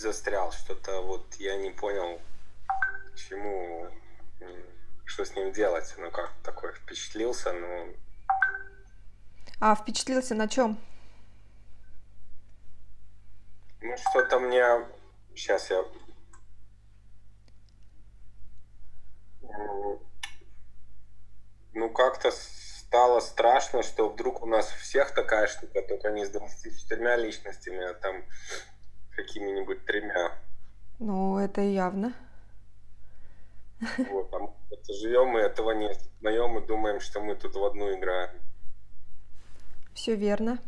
застрял, что-то вот я не понял, чему, что с ним делать. Ну как, такой впечатлился, но... А впечатлился на чем? Ну что-то мне... Сейчас я... Ну как-то стало страшно, что вдруг у нас у всех такая штука, только не с 24 личностями, а там какими-нибудь тремя. Ну, это явно. Вот, а мы живем, и этого не осознаем, и думаем, что мы тут в одну играем. Все верно.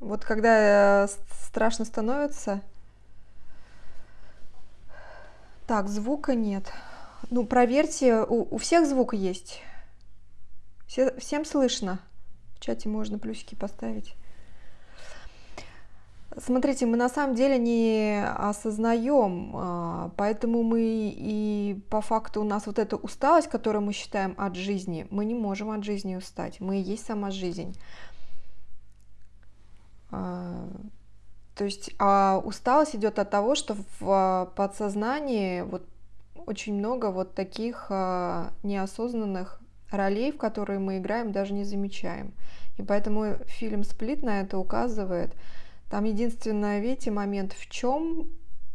Вот когда э, страшно становится... Так, звука нет. Ну, проверьте, у, у всех звук есть. Все, всем слышно. В чате можно плюсики поставить. Смотрите, мы на самом деле не осознаем, а, поэтому мы и по факту у нас вот эта усталость, которую мы считаем от жизни, мы не можем от жизни устать, мы и есть сама жизнь. А, то есть а усталость идет от того, что в подсознании вот очень много вот таких а, неосознанных ролей, в которые мы играем, даже не замечаем. И поэтому фильм «Сплит» на это указывает. Там единственное, видите, момент в чем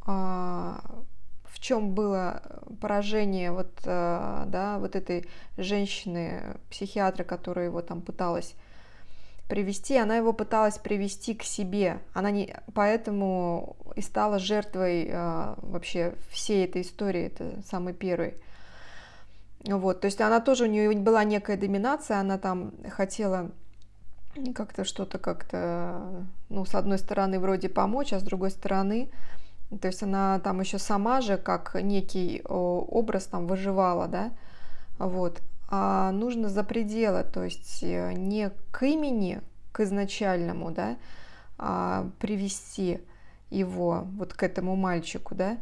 а, в чем было поражение вот, а, да, вот этой женщины, психиатра, которая его там пыталась привести, она его пыталась привести к себе. Она не, поэтому и стала жертвой э, вообще всей этой истории, это самый первый. Вот, то есть она тоже, у нее была некая доминация, она там хотела как-то что-то как-то, ну, с одной стороны вроде помочь, а с другой стороны, то есть она там еще сама же как некий образ там выживала, да, вот, а нужно за пределы, то есть э, не к имени, к изначальному, да, а привести его вот к этому мальчику, да,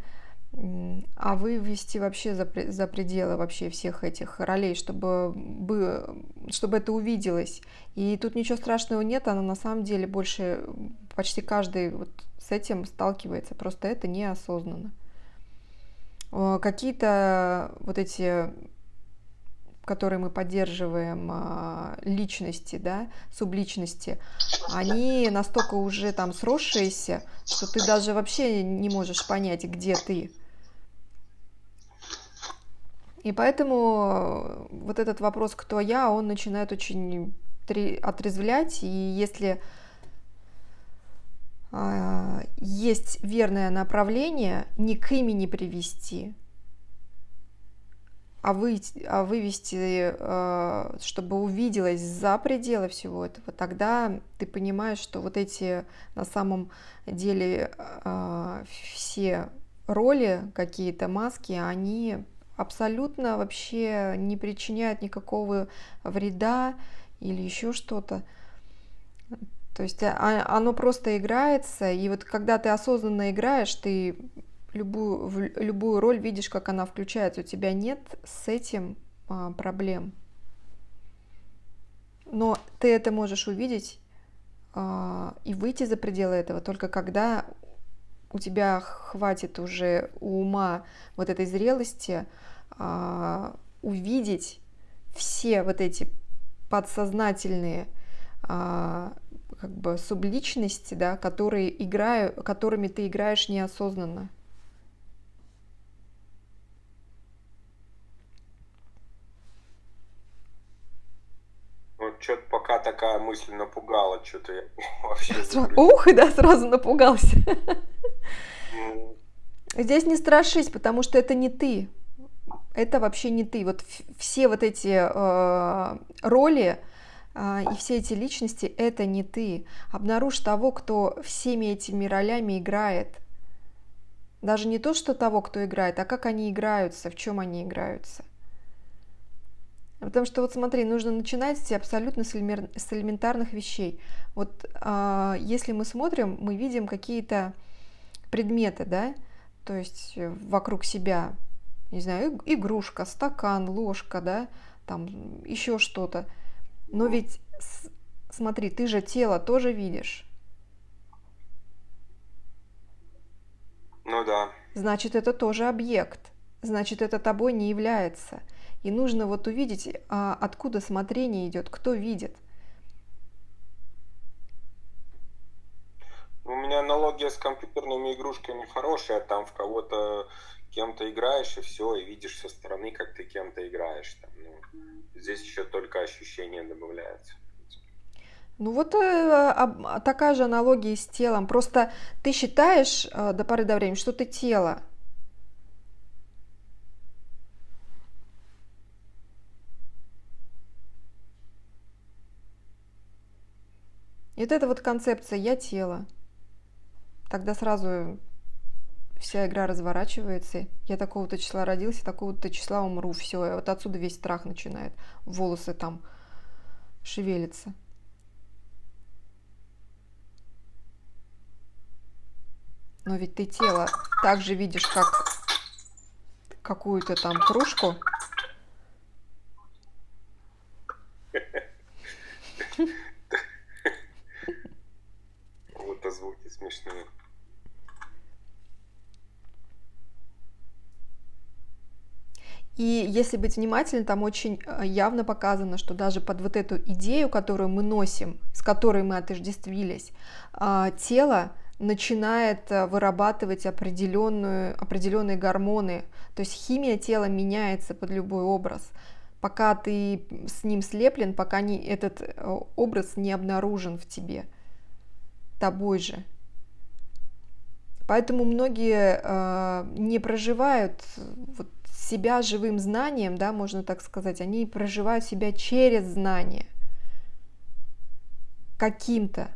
а вывести вообще за, за пределы вообще всех этих ролей, чтобы, бы, чтобы это увиделось. И тут ничего страшного нет, она на самом деле больше, почти каждый вот с этим сталкивается, просто это неосознанно. Какие-то вот эти которые мы поддерживаем, а, личности, да, субличности, они настолько уже там сросшиеся, что ты даже вообще не можешь понять, где ты. И поэтому вот этот вопрос «кто я?», он начинает очень отрезвлять, и если э, есть верное направление, не к имени привести – а, вы, а вывести, э, чтобы увиделось за пределы всего этого, тогда ты понимаешь, что вот эти на самом деле э, все роли, какие-то маски, они абсолютно вообще не причиняют никакого вреда или еще что-то. То есть а, оно просто играется, и вот когда ты осознанно играешь, ты любую, любую роль видишь, как она включается. У тебя нет с этим а, проблем. Но ты это можешь увидеть а, и выйти за пределы этого только когда у тебя хватит уже ума вот этой зрелости а, увидеть все вот эти подсознательные а, как бы субличности, да, которые играю, которыми ты играешь неосознанно. что-то пока такая мысль напугала, что-то я вообще... Ух, и да, сразу напугался. Здесь не страшись, потому что это не ты. Это вообще не ты. Вот все вот эти э, роли э, и все эти личности, это не ты. Обнаружь того, кто всеми этими ролями играет. Даже не то, что того, кто играет, а как они играются, в чем они играются. Потому что вот смотри, нужно начинать абсолютно с элементарных вещей. Вот э, если мы смотрим, мы видим какие-то предметы, да, то есть э, вокруг себя, не знаю, игрушка, стакан, ложка, да, там еще что-то. Но ведь смотри, ты же тело тоже видишь. Ну да. Значит, это тоже объект. Значит, это тобой не является. И нужно вот увидеть, а, откуда смотрение идет, кто видит. У меня аналогия с компьютерными игрушками хорошая, там в кого-то кем-то играешь, и все, и видишь со стороны, как ты кем-то играешь. Там, ну, здесь еще только ощущение добавляется. Ну вот э, такая же аналогия с телом. Просто ты считаешь э, до поры до времени, что ты тело. И вот эта вот концепция «я тело». Тогда сразу вся игра разворачивается. Я такого-то числа родился, такого-то числа умру. Все, вот отсюда весь страх начинает. Волосы там шевелятся. Но ведь ты тело так же видишь, как какую-то там кружку. Вот звуки смешные. И если быть внимательным, там очень э, явно показано, что даже под вот эту идею, которую мы носим, с которой мы отождествились, а, тело начинает э, вырабатывать определенную, определенные гормоны. То есть химия тела меняется под любой образ. Пока ты с ним слеплен, пока не, этот э, образ не обнаружен в тебе, тобой же. Поэтому многие э, не проживают вот, себя живым знанием, да, можно так сказать, они проживают себя через знание каким-то,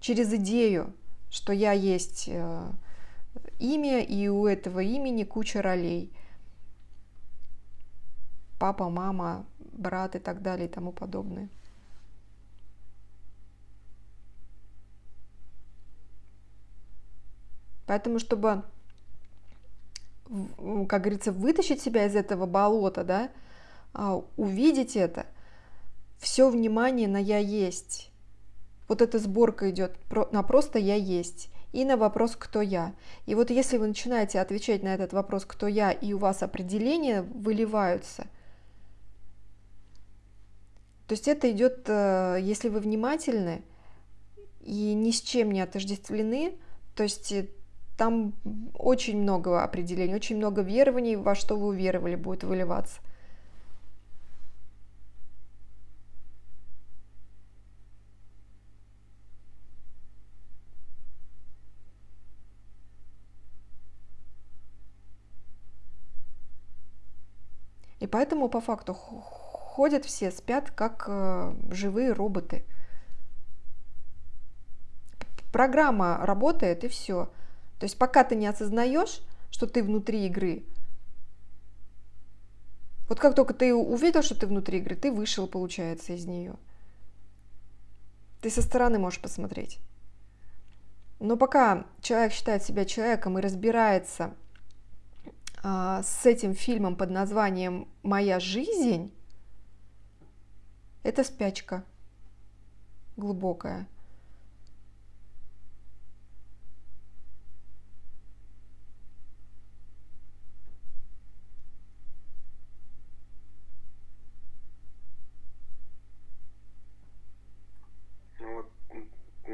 через идею, что я есть э, имя, и у этого имени куча ролей. Папа, мама, брат и так далее и тому подобное. Поэтому, чтобы как говорится, вытащить себя из этого болота, да, а, увидеть это, все внимание на я есть. Вот эта сборка идет на просто я есть и на вопрос кто я. И вот если вы начинаете отвечать на этот вопрос кто я, и у вас определения выливаются, то есть это идет, э, если вы внимательны и ни с чем не отождествлены, то есть там очень много определений, очень много верований, во что вы уверовали, будет выливаться. И поэтому по факту ходят все, спят как э, живые роботы. Программа работает и все. То есть пока ты не осознаешь, что ты внутри игры, вот как только ты увидел, что ты внутри игры, ты вышел, получается, из нее. Ты со стороны можешь посмотреть. Но пока человек считает себя человеком и разбирается а, с этим фильмом под названием «Моя жизнь», это спячка глубокая.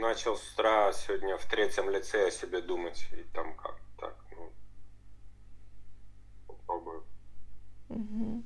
Начал с утра сегодня в третьем лице о себе думать, и там как так, ну, попробую. Угу.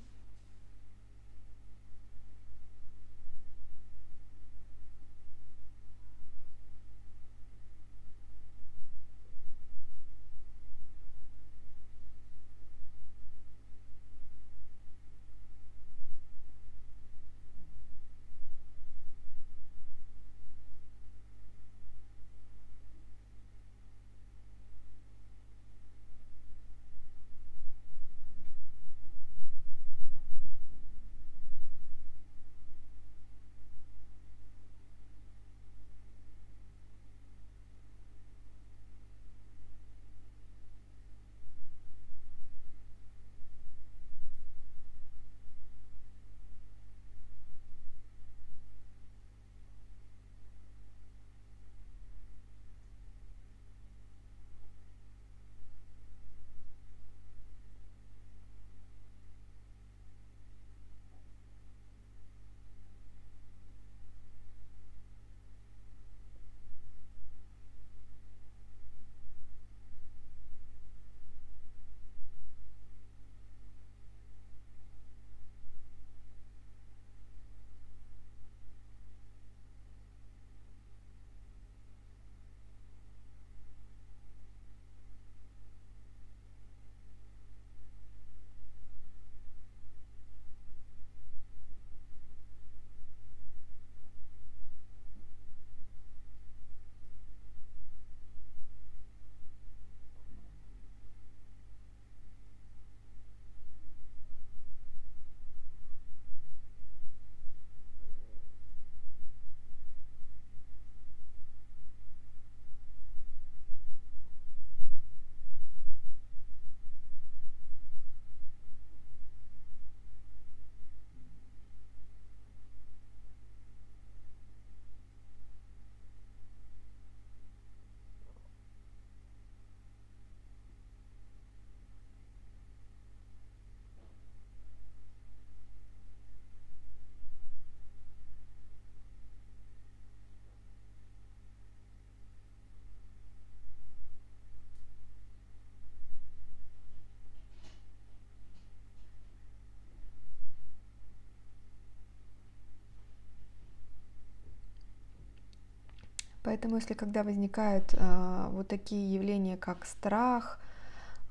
Поэтому, если когда возникают а, вот такие явления, как страх,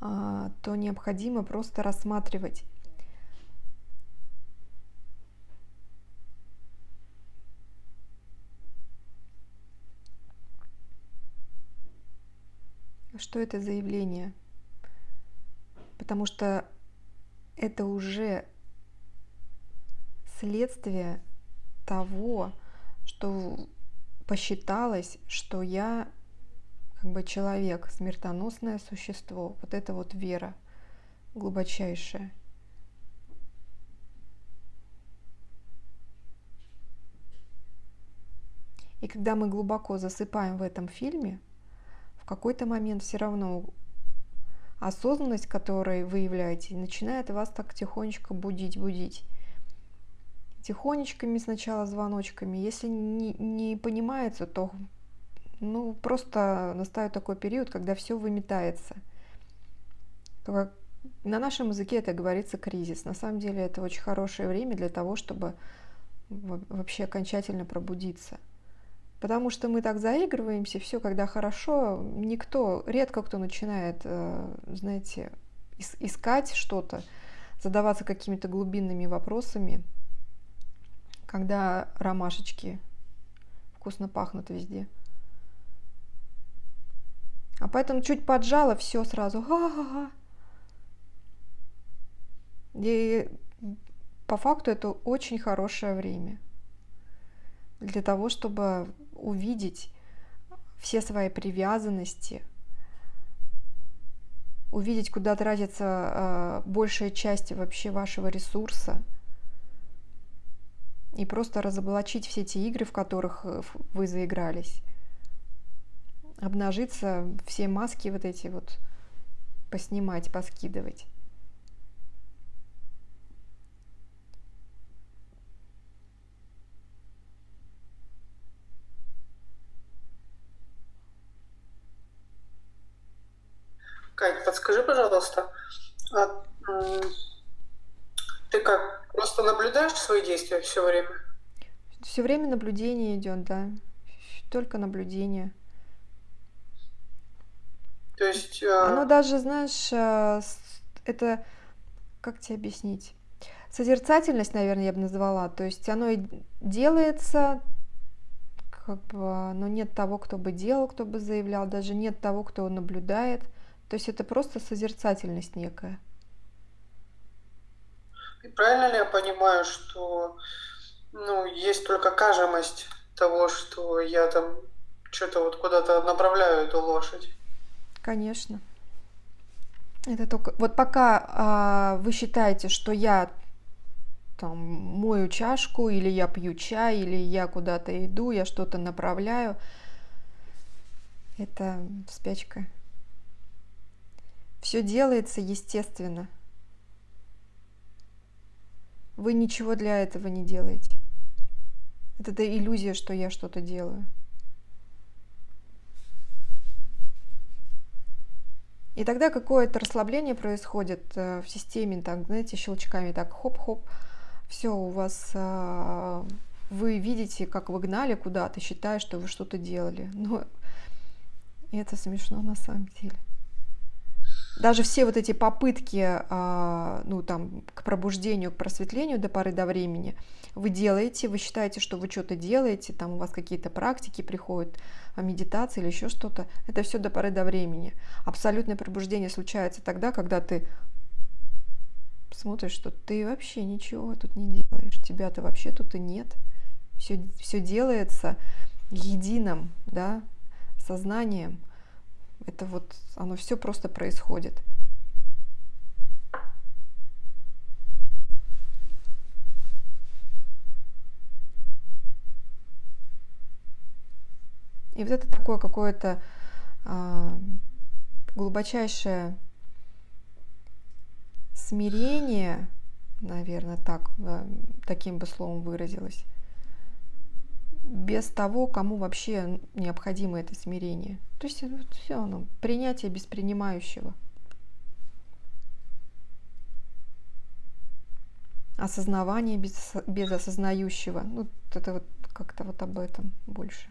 а, то необходимо просто рассматривать. Что это за явление, потому что это уже следствие того, что посчиталось, что я как бы человек, смертоносное существо. Вот это вот вера глубочайшая. И когда мы глубоко засыпаем в этом фильме, в какой-то момент все равно осознанность, которую вы являете, начинает вас так тихонечко будить, Тихонечками сначала звоночками. Если не, не понимается, то ну, просто настает такой период, когда все выметается. На нашем языке это говорится кризис. На самом деле это очень хорошее время для того, чтобы вообще окончательно пробудиться. Потому что мы так заигрываемся, все, когда хорошо, никто, редко кто начинает, э, знаете, искать что-то, задаваться какими-то глубинными вопросами, когда ромашечки вкусно пахнут везде. А поэтому чуть поджало, все сразу. Ха-ха-ха. И по факту это очень хорошее время для того, чтобы увидеть все свои привязанности, увидеть, куда тратится э, большая часть вообще вашего ресурса, и просто разоблачить все эти игры, в которых э, вы заигрались. Обнажиться, все маски вот эти вот поснимать, поскидывать. Кать, подскажи, пожалуйста, а, ты как, просто наблюдаешь свои действия все время? Все время наблюдение идет, да. Только наблюдение. То есть... А... Оно даже, знаешь, а, это... Как тебе объяснить? Созерцательность, наверное, я бы назвала. То есть оно и делается, как бы, но нет того, кто бы делал, кто бы заявлял, даже нет того, кто наблюдает. То есть это просто созерцательность некая. И правильно ли я понимаю, что ну, есть только кажемость того, что я там что-то вот куда-то направляю эту лошадь? Конечно. Это только вот пока а, вы считаете, что я там мою чашку, или я пью чай, или я куда-то иду, я что-то направляю, это спячка. Все делается естественно. Вы ничего для этого не делаете. Это, это иллюзия, что я что-то делаю. И тогда какое-то расслабление происходит э, в системе, так, знаете, щелчками, так хоп-хоп, все, у вас, э, вы видите, как вы гнали куда-то, считая, что вы что-то делали. Но это смешно на самом деле даже все вот эти попытки, а, ну, там, к пробуждению, к просветлению до поры до времени, вы делаете, вы считаете, что вы что-то делаете, там у вас какие-то практики приходят, а, медитации или еще что-то, это все до поры до времени. Абсолютное пробуждение случается тогда, когда ты смотришь, что ты вообще ничего тут не делаешь, тебя-то вообще тут и нет. Все, все делается единым, да, сознанием – это вот, оно все просто происходит. И вот это такое какое-то а, глубочайшее смирение, наверное, так, таким бы словом выразилось, без того, кому вообще необходимо это смирение. То есть вот все оно, принятие без принимающего. Осознавание без, без осознающего. Ну, это вот как-то вот об этом больше.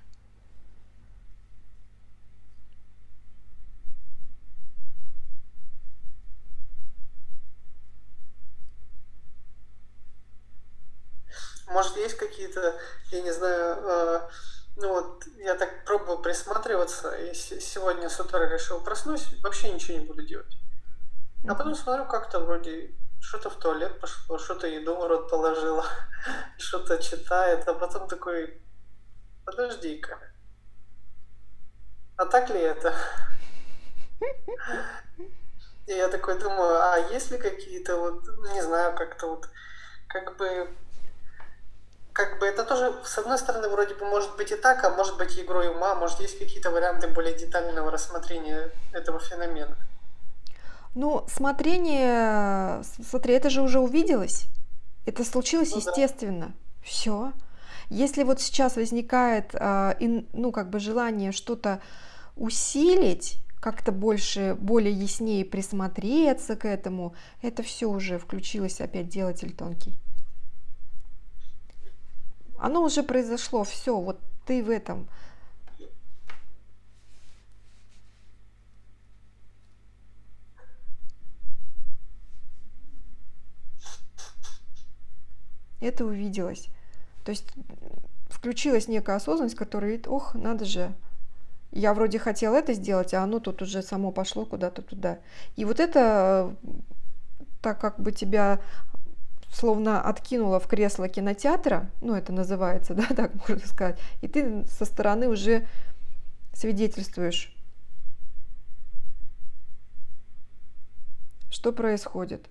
Может, есть какие-то, я не знаю, э, ну вот я так пробовал присматриваться, и сегодня с утра решил проснусь, вообще ничего не буду делать. А потом смотрю, как-то вроде что-то в туалет пошло, что-то еду в рот положила, что-то читает, а потом такой, подожди-ка, а так ли это? И я такой думаю, а есть ли какие-то вот, не знаю, как-то вот, как бы, как бы это тоже, с одной стороны, вроде бы может быть и так, а может быть игрой ума, может есть какие-то варианты более детального рассмотрения этого феномена. Ну, смотрение, смотри, это же уже увиделось. Это случилось ну, естественно. Да. Все. Если вот сейчас возникает, ин, ну, как бы желание что-то усилить, как-то больше, более яснее присмотреться к этому, это все уже включилось опять делатель тонкий. Оно уже произошло, все, вот ты в этом. Это увиделось. То есть включилась некая осознанность, которая говорит, ох, надо же, я вроде хотел это сделать, а оно тут уже само пошло куда-то туда. И вот это, так как бы тебя словно откинуло в кресло кинотеатра, ну это называется, да, так можно сказать, и ты со стороны уже свидетельствуешь, что происходит.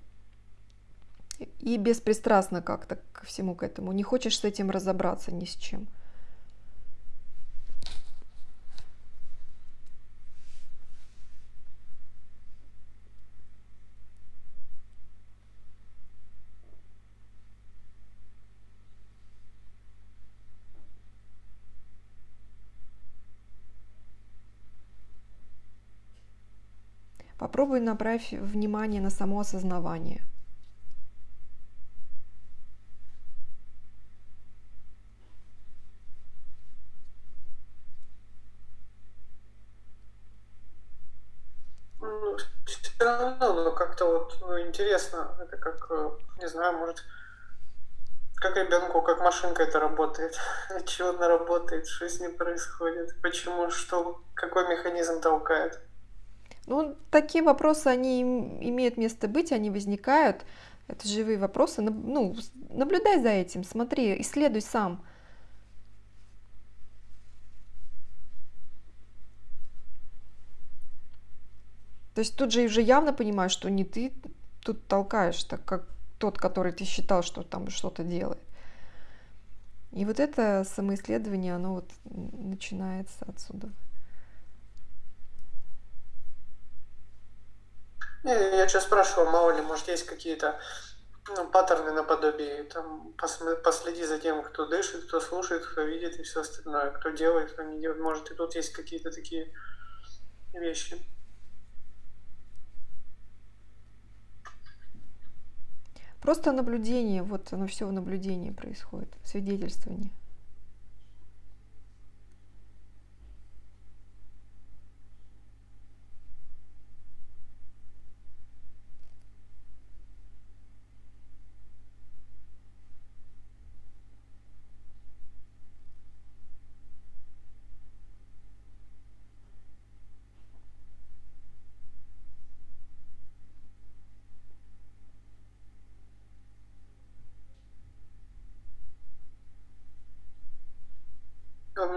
И беспристрастно как-то ко всему к этому. Не хочешь с этим разобраться ни с чем. Попробуй направь внимание на само осознавание. Ну, как-то вот ну, интересно, это как, э, не знаю, может, как ребенку, как машинка это работает, чего она работает, что с ней происходит, почему, что, какой механизм толкает. Ну, такие вопросы, они имеют место быть, они возникают. Это живые вопросы. Ну, наблюдай за этим, смотри, исследуй сам. То есть тут же уже явно понимаешь, что не ты тут толкаешь, так как тот, который ты считал, что там что-то делает. И вот это самоисследование, оно вот начинается отсюда. Не, я сейчас спрашивал, мало ли, может, есть какие-то ну, паттерны наподобие, там, последи за тем, кто дышит, кто слушает, кто видит и все остальное, кто делает, кто не делает. Может, и тут есть какие-то такие вещи. Просто наблюдение, вот оно все в наблюдении происходит, свидетельствование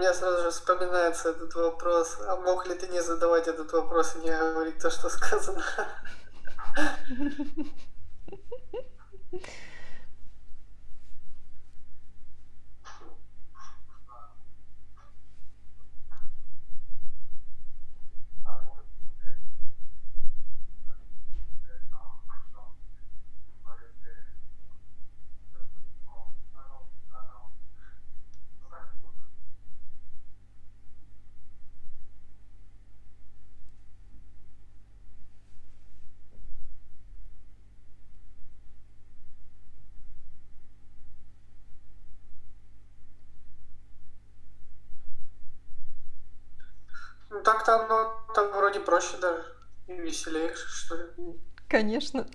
меня сразу же вспоминается этот вопрос. А мог ли ты не задавать этот вопрос и не говорить то, что сказано? Ну так-то оно там вроде проще даже и веселее, что ли. Конечно.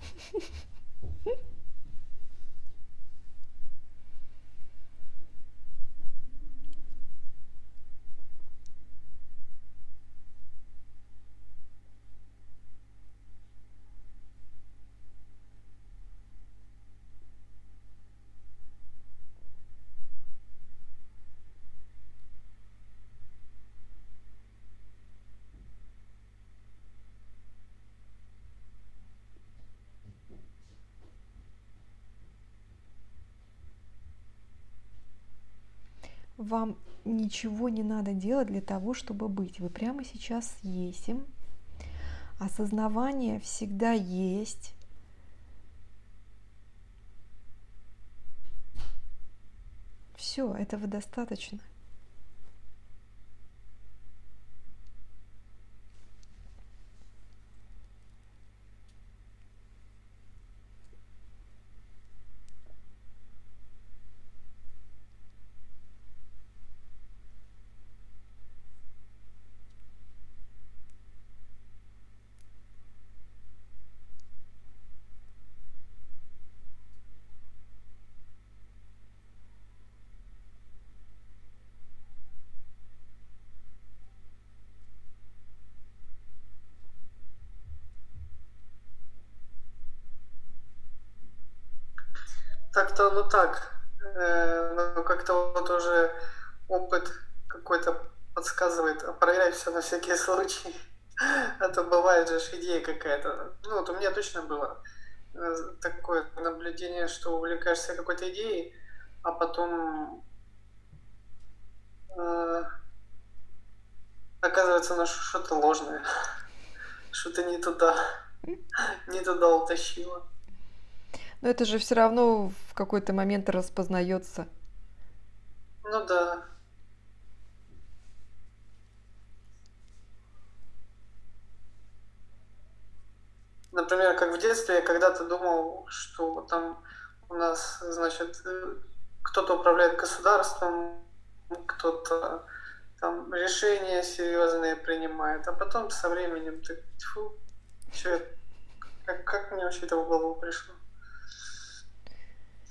Вам ничего не надо делать для того, чтобы быть. Вы прямо сейчас есть. Осознавание всегда есть. Все, этого достаточно. Так-то, ну так, э, ну как-то вот уже опыт какой-то подсказывает, а проверять все на всякий случай. А то бывает же идея какая-то. Ну вот у меня точно было э, такое наблюдение, что увлекаешься какой-то идеей, а потом э, оказывается на что-то ложное, что-то не туда, не туда утащило. Но это же все равно в какой-то момент распознается. Ну да. Например, как в детстве я когда-то думал, что там у нас, значит, кто-то управляет государством, кто-то там решения серьезные принимает, а потом со временем ты, тьфу, что, как, как мне вообще это в голову пришло?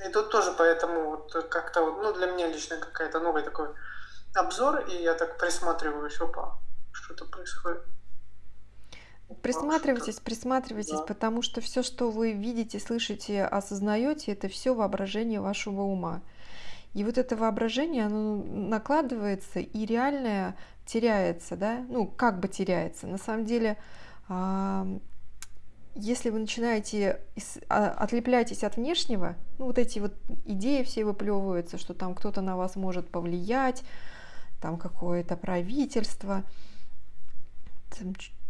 И тут тоже поэтому вот как-то, ну, для меня лично какая-то новый такой обзор, и я так присматриваюсь, опа, что-то происходит. Присматривайтесь, присматривайтесь, да. потому что все, что вы видите, слышите, осознаете, это все воображение вашего ума. И вот это воображение, оно накладывается, и реальное теряется, да, ну, как бы теряется. На самом деле, если вы начинаете а, отлепляйтесь от внешнего, ну вот эти вот идеи все выплевываются, что там кто-то на вас может повлиять, там какое-то правительство,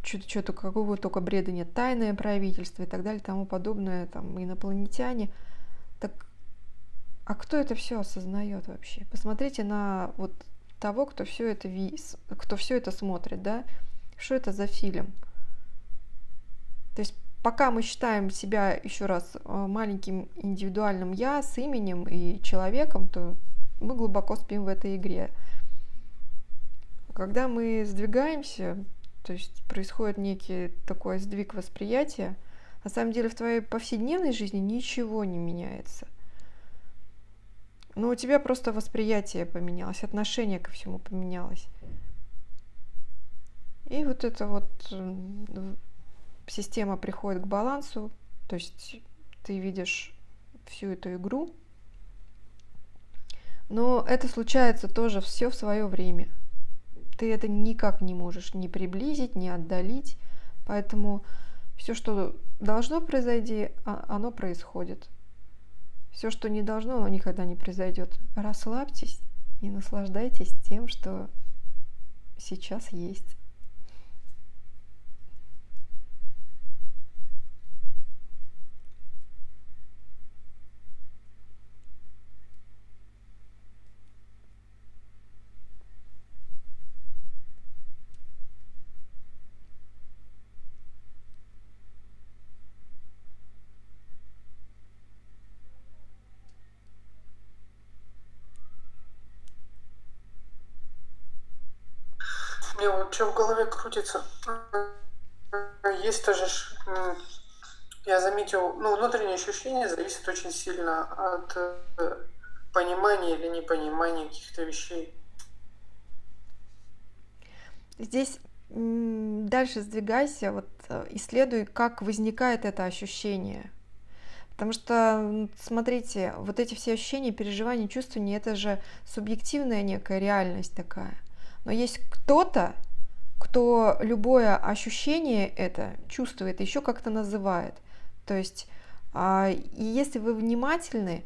что-то, что-то какого только бреда нет, тайное правительство и так далее, тому подобное, там инопланетяне. Так, а кто это все осознает вообще? Посмотрите на вот того, кто все это, кто все это смотрит, да? Что это за фильм? То есть пока мы считаем себя еще раз э, маленьким индивидуальным я с именем и человеком, то мы глубоко спим в этой игре. Когда мы сдвигаемся, то есть происходит некий такой сдвиг восприятия, на самом деле в твоей повседневной жизни ничего не меняется. Но у тебя просто восприятие поменялось, отношение ко всему поменялось. И вот это вот система приходит к балансу, то есть ты видишь всю эту игру. Но это случается тоже все в свое время. Ты это никак не можешь ни приблизить, ни отдалить. Поэтому все, что должно произойти, а, оно происходит. Все, что не должно, оно никогда не произойдет. Расслабьтесь и наслаждайтесь тем, что сейчас есть. Мне что в голове крутится. Есть тоже, я заметил, ну, внутреннее ощущение зависит очень сильно от э, понимания или непонимания каких-то вещей. Здесь дальше сдвигайся, вот э, исследуй, как возникает это ощущение. Потому что, смотрите, вот эти все ощущения, переживания, чувствования, это же субъективная некая реальность такая. Но есть кто-то, кто любое ощущение это чувствует, еще как-то называет. То есть, а, и если вы внимательны,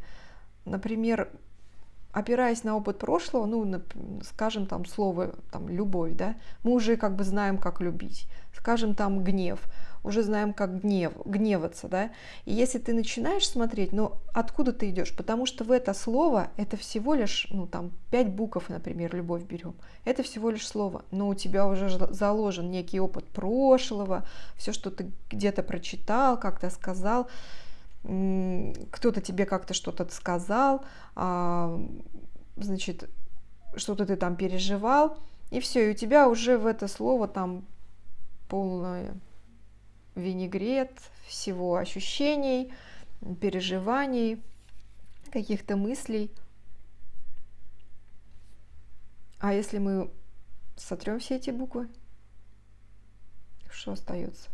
например, опираясь на опыт прошлого, ну, скажем, там, слово, там, любовь, да, мы уже как бы знаем, как любить. Скажем, там, гнев, уже знаем, как гнев, гневаться, да. И если ты начинаешь смотреть, ну, откуда ты идешь? Потому что в это слово, это всего лишь, ну, там, пять букв, например, любовь берем. Это всего лишь слово, но у тебя уже заложен некий опыт прошлого, все, что ты где-то прочитал, как-то сказал, кто-то тебе как-то что-то сказал, а, значит, что-то ты там переживал, и все, и у тебя уже в это слово там полное винегрет всего ощущений, переживаний, каких-то мыслей. А если мы сотрем все эти буквы, что остается?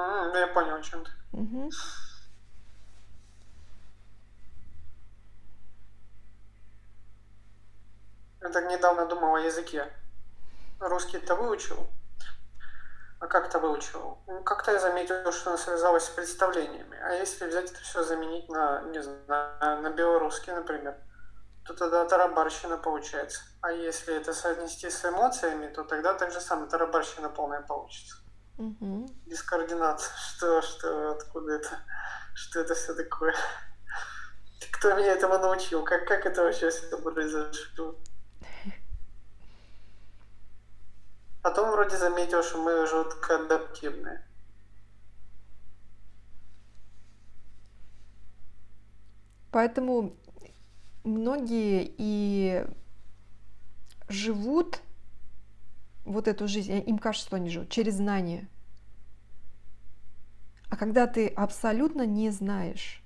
А, я понял, о чем ты. Угу. Я так недавно думал о языке. Русский-то выучил. А как-то выучил? Ну, как-то я заметил, что она связалась с представлениями. А если взять это все заменить на, не знаю, на белорусский, например, то тогда тарабарщина получается. А если это соотнести с эмоциями, то тогда так же самое тарабарщина полная получится. Угу. Без координации. Что, что, откуда это? Что это все такое? Кто меня этому научил? Как, как это вообще все произошло? Потом вроде заметил, что мы жутко адаптивные. Поэтому многие и живут вот эту жизнь, им кажется, что они живут через знание. А когда ты абсолютно не знаешь,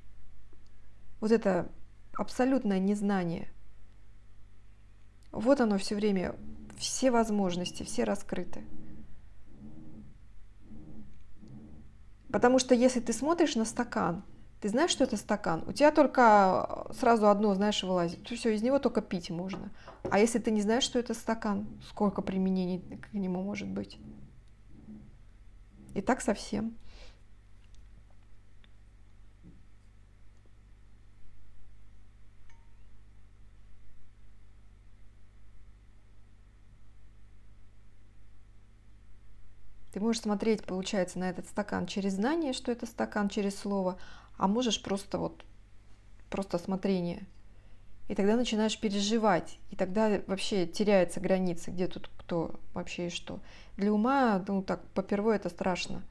вот это абсолютное незнание, вот оно все время, все возможности, все раскрыты. Потому что если ты смотришь на стакан, ты знаешь, что это стакан, у тебя только сразу одно, знаешь, вылазит. Все, из него только пить можно. А если ты не знаешь, что это стакан, сколько применений к нему может быть? И так совсем. Ты можешь смотреть, получается, на этот стакан через знание, что это стакан, через слово, а можешь просто вот, просто смотрение. И тогда начинаешь переживать, и тогда вообще теряется граница, где тут кто вообще и что. Для ума, ну так, попервой это страшно.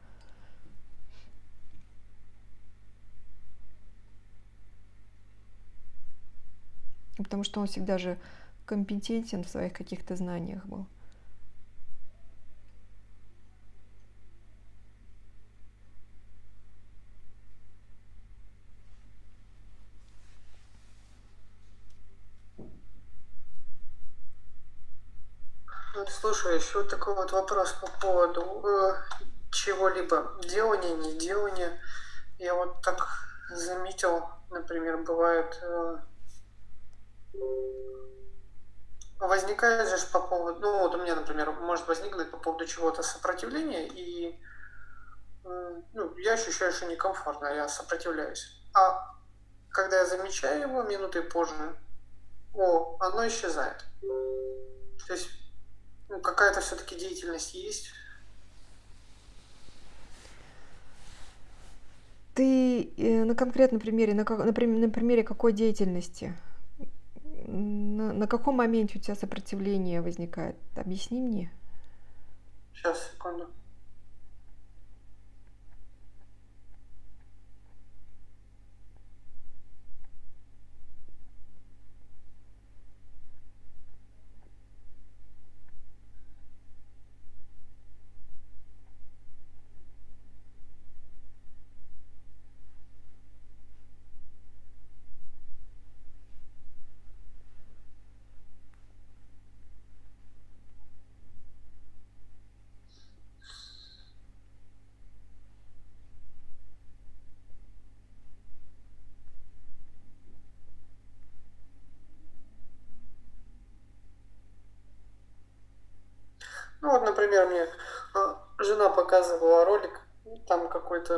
Потому что он всегда же компетентен в своих каких-то знаниях был. Слушай, еще такой вот вопрос по поводу э, чего-либо делания, не делания. Я вот так заметил, например, бывает э, возникает же по поводу, ну вот у меня, например, может возникнуть по поводу чего-то сопротивление, и э, ну, я ощущаю, что некомфортно, я сопротивляюсь. А когда я замечаю его минуты позже, о, оно исчезает. То есть ну, какая-то все-таки деятельность есть. Ты э, на конкретном примере, на, на, на примере какой деятельности? На, на каком моменте у тебя сопротивление возникает? Объясни мне. Сейчас, секунду.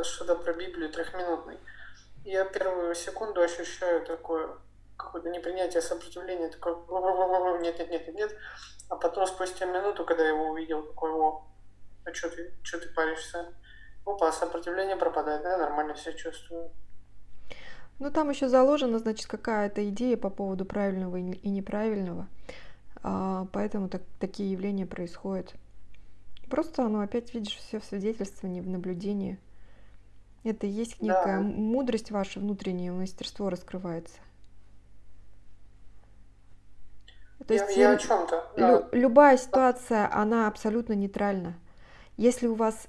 Что-то про Библию трехминутный. Я первую секунду ощущаю такое какое-то непринятие, сопротивление, такое нет, нет, нет, нет. А потом спустя минуту, когда я его увидел, такой, о, а что ты, что ты паришься? Опа, сопротивление пропадает, да, нормально себя чувствую. Ну, там еще заложена, значит, какая-то идея по поводу правильного и неправильного. А, поэтому так, такие явления происходят. Просто, ну, опять видишь все в свидетельствовании, в наблюдении. Это и есть некая да. мудрость ваша внутреннее мастерство раскрывается. То я, есть я о чем-то. Да. Лю, любая ситуация, она абсолютно нейтральна. Если у вас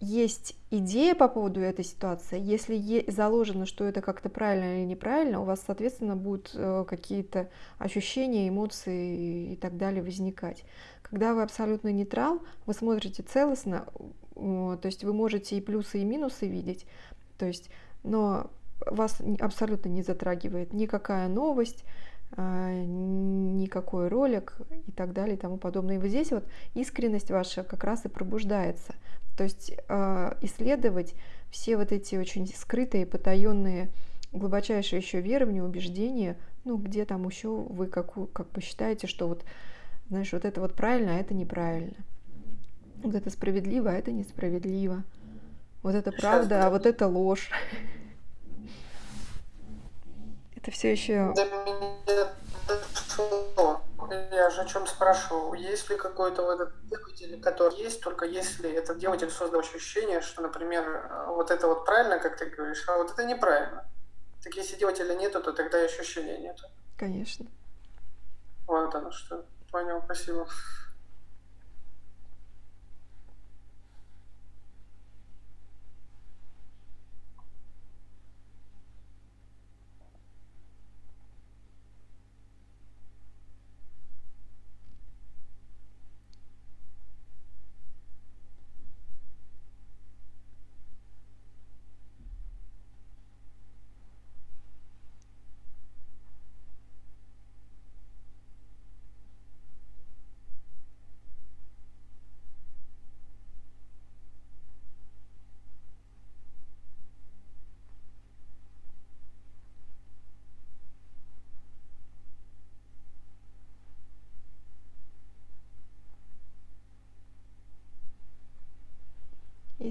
есть идея по поводу этой ситуации, если заложено, что это как-то правильно или неправильно, у вас, соответственно, будут э, какие-то ощущения, эмоции и так далее возникать. Когда вы абсолютно нейтрал, вы смотрите целостно, то есть вы можете и плюсы, и минусы видеть, то есть, но вас абсолютно не затрагивает никакая новость, э, никакой ролик и так далее и тому подобное. И вот здесь вот искренность ваша как раз и пробуждается – то есть э, исследовать все вот эти очень скрытые, потаенные, глубочайшие еще верования, убеждения, ну, где там еще вы как, как посчитаете, что вот, знаешь, вот это вот правильно, а это неправильно. Вот это справедливо, а это несправедливо. Вот это правда, а вот это ложь. Это все еще я же о чем спрашивал. Есть ли какой-то вот этот двигатель, который есть, только если этот двигатель создал ощущение, что, например, вот это вот правильно, как ты говоришь, а вот это неправильно. Так если двигателя нету, то тогда и ощущения нету. Конечно. Вот оно что. Понял, спасибо.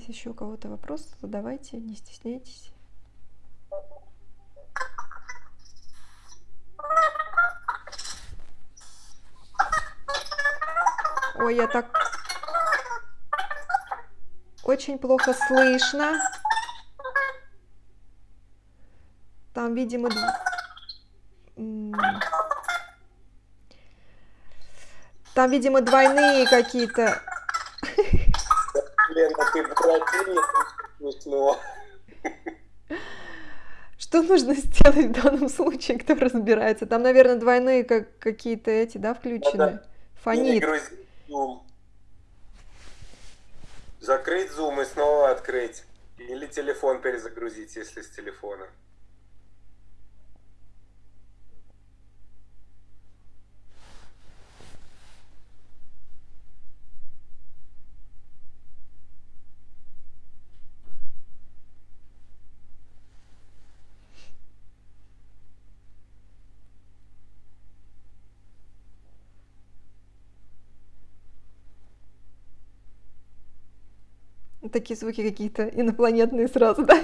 Есть еще у кого-то вопрос, задавайте, не стесняйтесь. Ой, я так очень плохо слышно. Там, видимо, там, видимо, двойные какие-то Ты смешно. Что нужно сделать в данном случае, кто разбирается? Там, наверное, двойные как какие-то эти, да, включены? Надо Фонит. Зум. Закрыть зум и снова открыть. Или телефон перезагрузить, если с телефона. Такие звуки какие-то инопланетные сразу, да?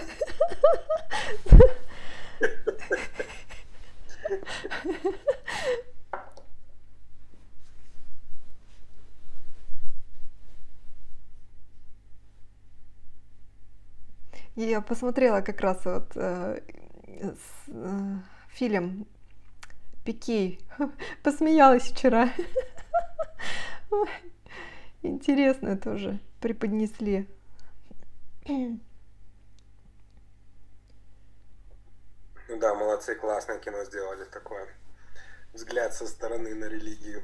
Я посмотрела как раз вот э, э, фильм Пикей. Посмеялась вчера. Интересно тоже преподнесли. Ну да, молодцы, классное кино сделали такое. Взгляд со стороны на религию.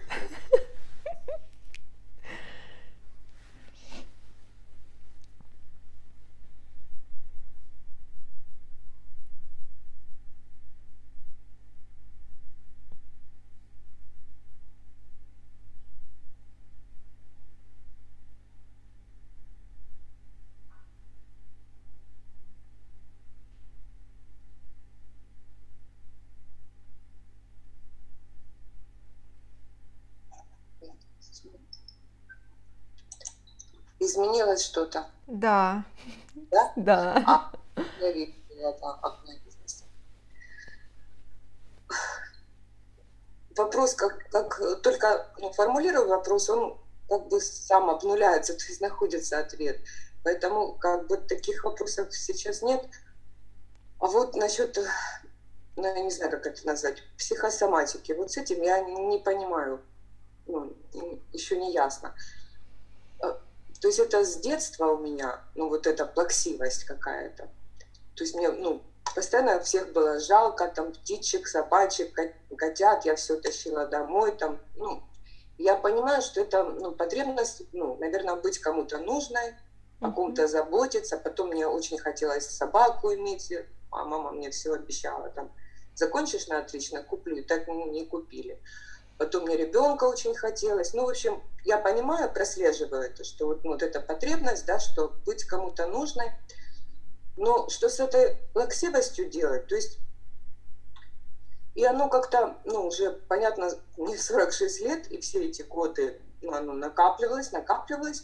изменилось что-то? Да. Да? Да. А, это окно бизнеса. Вопрос, как, как только ну, формулирую вопрос, он как бы сам обнуляется, то есть находится ответ. Поэтому как бы таких вопросов сейчас нет. А вот насчет, ну, я не знаю, как это назвать, психосоматики, вот с этим я не понимаю, ну, еще не ясно. То есть это с детства у меня, ну, вот эта плаксивость какая-то. То есть мне, ну, постоянно всех было жалко, там, птичек, собачек, котят, я все тащила домой, там, ну, я понимаю, что это ну, потребность, ну, наверное, быть кому-то нужной, о ком-то заботиться. Потом мне очень хотелось собаку иметь, а мама мне все обещала, там, закончишь на отлично, куплю, и так не купили. Потом мне ребенка очень хотелось. Ну, в общем, я понимаю, прослеживаю это, что вот, вот эта потребность, да, что быть кому-то нужной. Но что с этой плаксивостью делать? То есть и оно как-то, ну, уже, понятно, мне 46 лет, и все эти годы, ну, оно накапливалось, накапливалось.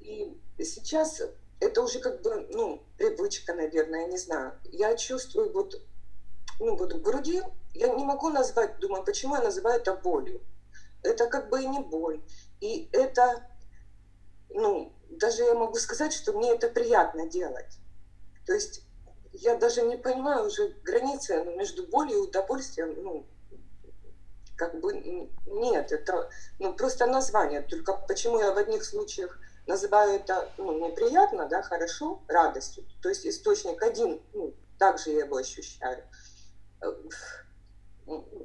И сейчас это уже как бы, ну, привычка, наверное, я не знаю. Я чувствую вот, ну, вот в груди, я не могу назвать, думаю, почему я называю это болью. Это как бы и не боль. И это, ну, даже я могу сказать, что мне это приятно делать. То есть я даже не понимаю уже границы между болью и удовольствием, ну, как бы нет, это ну, просто название. Только почему я в одних случаях называю это ну, неприятно, да, хорошо, радостью. То есть источник один, ну, также я его ощущаю. Э,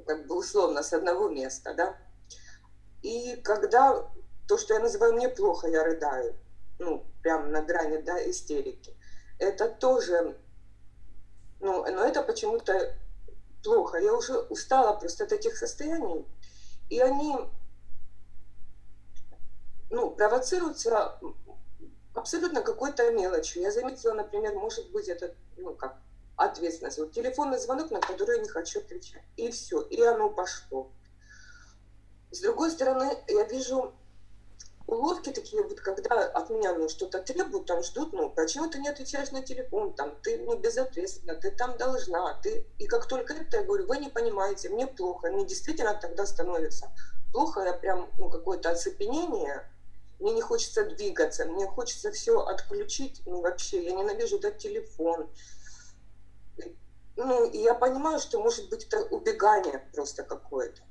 как бы условно с одного места, да. И когда то, что я называю мне плохо, я рыдаю, ну, прям на грани, да, истерики. Это тоже ну, но это почему-то плохо. Я уже устала просто от этих состояний. И они ну, провоцируются абсолютно какой-то мелочью. Я заметила, например, может быть, это ну, как ответственность. Вот телефонный звонок, на который я не хочу отвечать. И все, и оно пошло. С другой стороны, я вижу уловки такие, вот когда от меня ну, что-то требуют, там ждут, ну, почему ты не отвечаешь на телефон, там, ты ну, безответственна, ты там должна, ты... И как только это, я говорю, вы не понимаете, мне плохо, мне действительно тогда становится плохо, я прям, ну, какое-то оцепенение, мне не хочется двигаться, мне хочется все отключить, ну, вообще, я ненавижу этот телефон. Ну, я понимаю, что, может быть, это убегание просто какое-то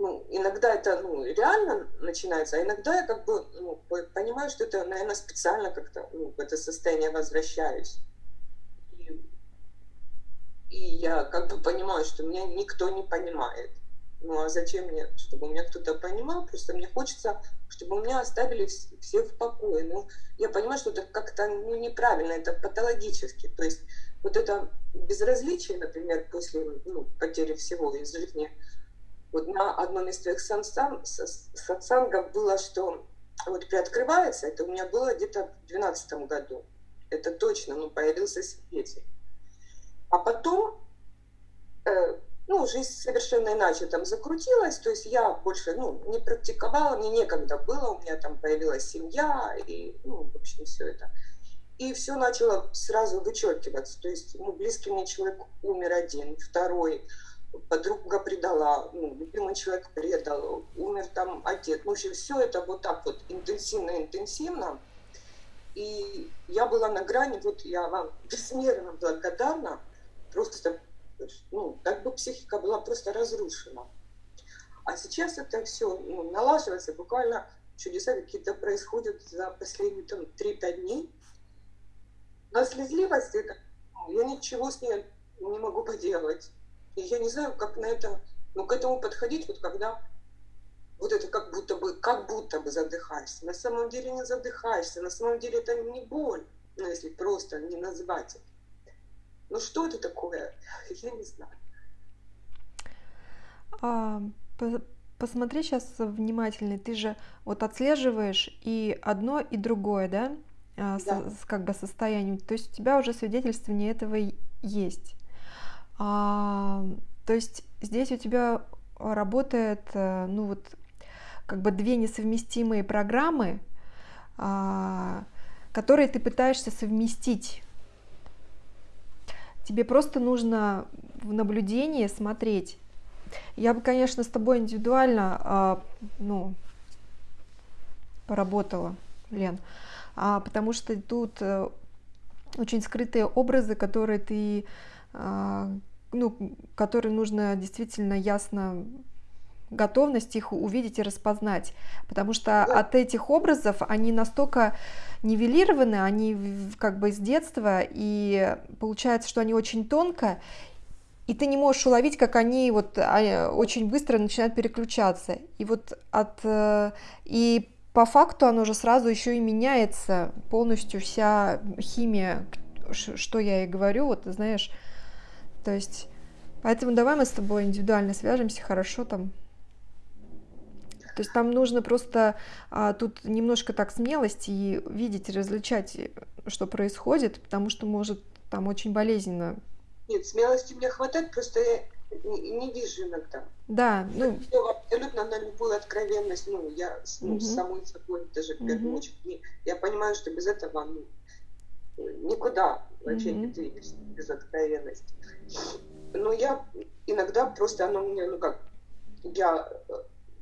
ну, иногда это ну, реально начинается, а иногда я как бы ну, понимаю, что это, наверное, специально как-то ну, в это состояние возвращаюсь. И, и я как бы понимаю, что меня никто не понимает. Ну а зачем мне, чтобы меня кто-то понимал? Просто мне хочется, чтобы меня оставили все в покое. Ну, я понимаю, что это как-то ну, неправильно, это патологически. То есть вот это безразличие, например, после ну, потери всего из жизни, вот на одном из твоих сатсангов было, что вот приоткрывается, это у меня было где-то в 2012 году. Это точно, ну, появился свидетель. А потом, э, ну, жизнь совершенно иначе там закрутилась, то есть я больше, ну, не практиковала, мне некогда было, у меня там появилась семья, и, ну, в общем, все это. И все начало сразу вычеркиваться, то есть, ну, близкий мне человек умер один, второй, подруга предала, ну, любимый человек предал, умер там отец. В общем, все это вот так вот интенсивно-интенсивно. И я была на грани, вот я вам безмерно благодарна, просто, ну, как бы психика была просто разрушена. А сейчас это все ну, налаживается, буквально чудеса какие-то происходят за последние там 3-5 дней. Но слезливость, это, ну, я ничего с ней не могу поделать. И я не знаю, как на это, ну, к этому подходить, вот когда вот это как будто бы, как будто бы задыхаешься. На самом деле не задыхаешься, на самом деле это не боль, ну, если просто не назвать это. Ну, что это такое? Я не знаю. А, по посмотри сейчас внимательно, ты же вот отслеживаешь и одно, и другое, да? А, да. С, как бы состоянием. То есть у тебя уже свидетельствование этого есть. А, то есть здесь у тебя работает, э, ну вот, как бы две несовместимые программы, а, которые ты пытаешься совместить. Тебе просто нужно в наблюдении смотреть. Я бы, конечно, с тобой индивидуально, а, ну, поработала, Лен, а, потому что тут э, очень скрытые образы, которые ты, а, ну, которые нужно действительно ясно готовность их увидеть и распознать, потому что от этих образов они настолько нивелированы, они как бы с детства, и получается, что они очень тонко, и ты не можешь уловить, как они вот а, очень быстро начинают переключаться. И вот от э, и по факту оно же сразу еще и меняется полностью вся химия, что я и говорю, вот знаешь, то есть, поэтому давай мы с тобой индивидуально свяжемся, хорошо там. То есть там нужно просто а, тут немножко так смелости и видеть, различать, что происходит, потому что может там очень болезненно. Нет, смелости мне хватает, просто я не, не вижу иногда. Да, ну... Абсолютно на любую откровенность, ну, я ну, угу. с самой собой даже в первую угу. очередь, я понимаю, что без этого, ну, никуда вообще угу. не двигаешься без откровенности. Но я иногда просто, оно мне, ну как, я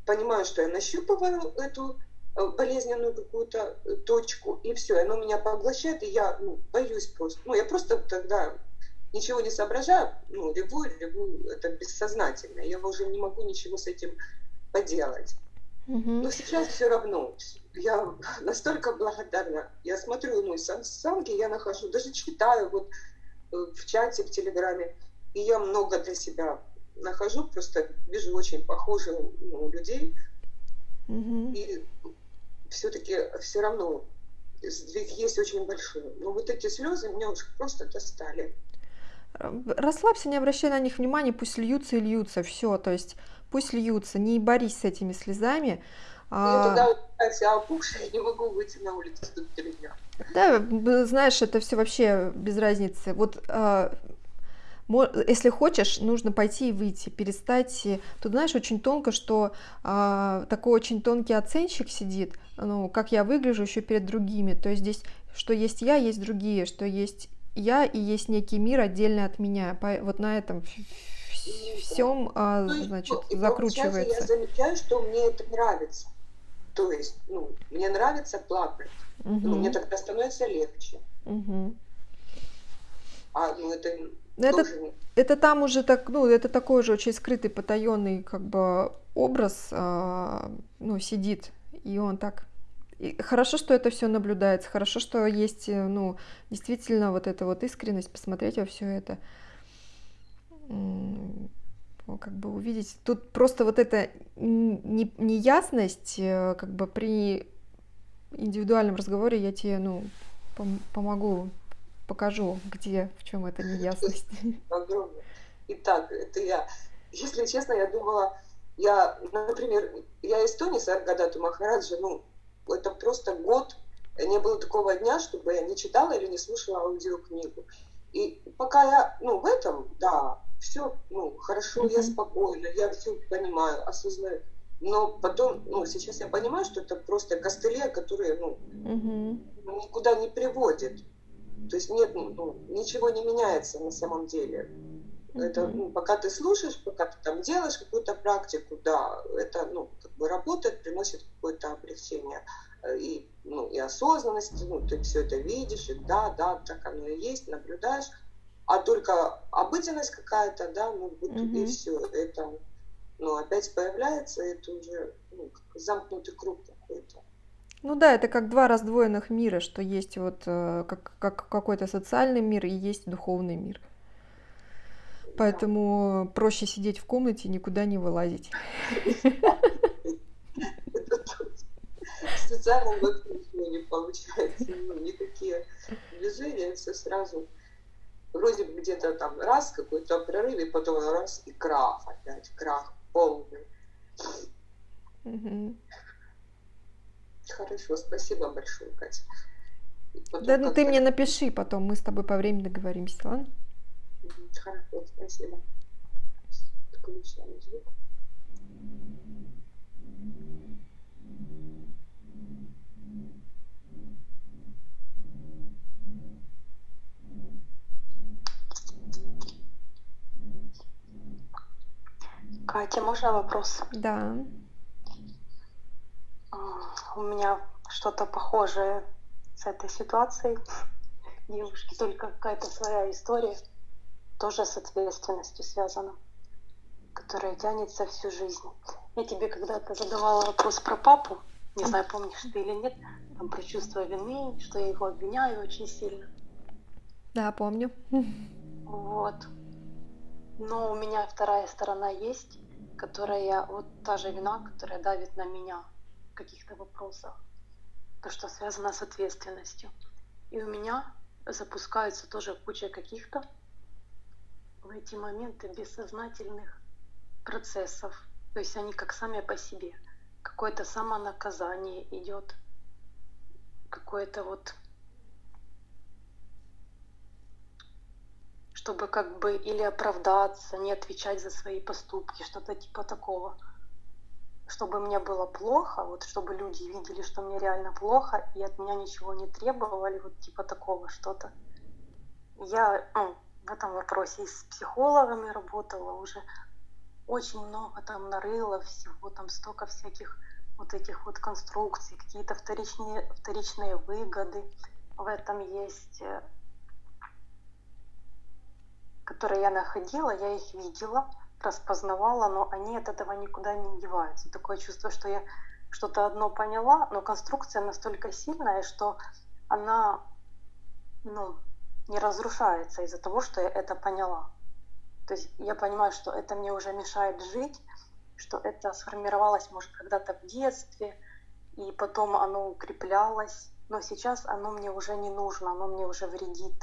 понимаю, что я нащупываю эту э, болезненную какую-то э, точку, и все, оно меня поглощает, и я ну, боюсь просто. Ну, я просто тогда ничего не соображаю, ну, реву, реву, это бессознательно, я уже не могу ничего с этим поделать. Mm-hmm. Но сейчас все равно, я настолько благодарна. Я смотрю, ну, самки я нахожу, даже читаю вот э, в чате, в Телеграме, и я много для себя нахожу, просто вижу очень похожих ну, людей, mm-hmm. и все-таки все равно сдвиг есть очень большой. Но вот эти слезы меня уже просто достали. Расслабься, не обращай на них внимания, пусть льются и льются, все, то есть пусть льются, не борись с этими слезами. Я а... туда вся опухшая, не могу выйти на улицу тут три дня. Да, знаешь, это все вообще без разницы. Вот а, если хочешь, нужно пойти и выйти, перестать. Тут, знаешь, очень тонко, что а, такой очень тонкий оценщик сидит, ну, как я выгляжу еще перед другими. То есть здесь, что есть я, есть другие, что есть я и есть некий мир отдельный от меня. Вот на этом всем, а, ну, значит, и, закручивается. Я замечаю, что мне это нравится. То есть, ну, мне нравится плакать. Угу. Ну, мне тогда становится легче. Угу. А, ну, это это, это там уже так, ну, это такой же очень скрытый, потаенный, как бы, образ, а, ну, сидит, и он так и хорошо, что это все наблюдается, хорошо, что есть, э, ну, действительно вот эта вот искренность, посмотреть во все это, как бы увидеть. Тут просто вот эта неясность, э, как бы при индивидуальном разговоре я тебе, ну, пом помогу, покажу, где, в чем эта неясность. Огромное. Итак, это я. Если честно, я думала, я, например, я из Туниса, Гадату Махараджа, ну, это просто год, не было такого дня, чтобы я не читала или не слушала аудиокнигу. И пока я, ну, в этом, да, все, ну, хорошо, mm-hmm. я спокойна, я все понимаю, осознаю. Но потом, ну, сейчас я понимаю, что это просто костыли, которые, ну, mm-hmm. никуда не приводят. То есть нет, ну, ничего не меняется на самом деле. Mm-hmm. Это, ну, пока ты слушаешь, пока ты там делаешь какую-то практику, да, это, ну, как бы работает, приносит какое-то облегчение э, и, ну, и осознанность, ну, ты все это видишь, и да, да, так оно и есть, наблюдаешь, а только обыденность какая-то, да, ну, вот mm-hmm. и все, это, ну, опять появляется, это уже ну, замкнутый круг какой-то. Ну да, это как два раздвоенных мира, что есть вот э, как, как какой-то социальный мир и есть духовный мир. Поэтому проще сидеть в комнате и никуда не вылазить. В социальном вообще ничего не получается. Ну, никакие движения, все сразу. Вроде бы где-то там раз какой-то прорыв, и потом раз и крах опять, крах полный. Хорошо, спасибо большое, Катя. Потом да, ну ты мне напиши потом, мы с тобой по времени договоримся, ладно? Хорошо, спасибо. Включаем звук. Катя, можно вопрос? Да. А, у меня что-то похожее с этой ситуацией. Девушки, только какая-то своя история тоже с ответственностью связана, которая тянется всю жизнь. Я тебе когда-то задавала вопрос про папу, не знаю, помнишь ты или нет, там про чувство вины, что я его обвиняю очень сильно. Да, помню. Вот. Но у меня вторая сторона есть, которая вот та же вина, которая давит на меня в каких-то вопросах. То, что связано с ответственностью. И у меня запускается тоже куча каких-то в эти моменты бессознательных процессов. То есть они как сами по себе. Какое-то самонаказание идет, какое-то вот чтобы как бы или оправдаться, не отвечать за свои поступки, что-то типа такого. Чтобы мне было плохо, вот чтобы люди видели, что мне реально плохо, и от меня ничего не требовали, вот типа такого что-то. Я ну, в этом вопросе и с психологами работала уже, очень много там нарыла всего, там столько всяких вот этих вот конструкций, какие-то вторичные, вторичные выгоды в этом есть э, которые я находила, я их видела, распознавала, но они от этого никуда не деваются. Такое чувство, что я что-то одно поняла, но конструкция настолько сильная, что она ну, не разрушается из-за того, что я это поняла. То есть я понимаю, что это мне уже мешает жить, что это сформировалось, может, когда-то в детстве, и потом оно укреплялось, но сейчас оно мне уже не нужно, оно мне уже вредит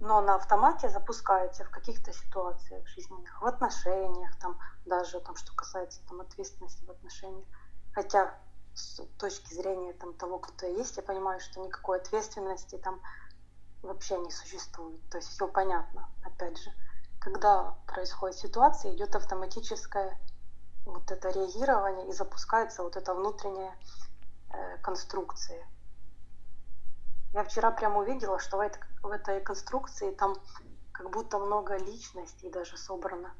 но на автомате запускается в каких-то ситуациях жизненных, в отношениях, там, даже там, что касается там, ответственности в отношениях. Хотя с точки зрения там, того, кто я есть, я понимаю, что никакой ответственности там вообще не существует. То есть все понятно, опять же. Когда происходит ситуация, идет автоматическое вот это реагирование и запускается вот эта внутренняя э, конструкция. Я вчера прямо увидела, что в этой, в этой конструкции там как будто много личностей даже собрано.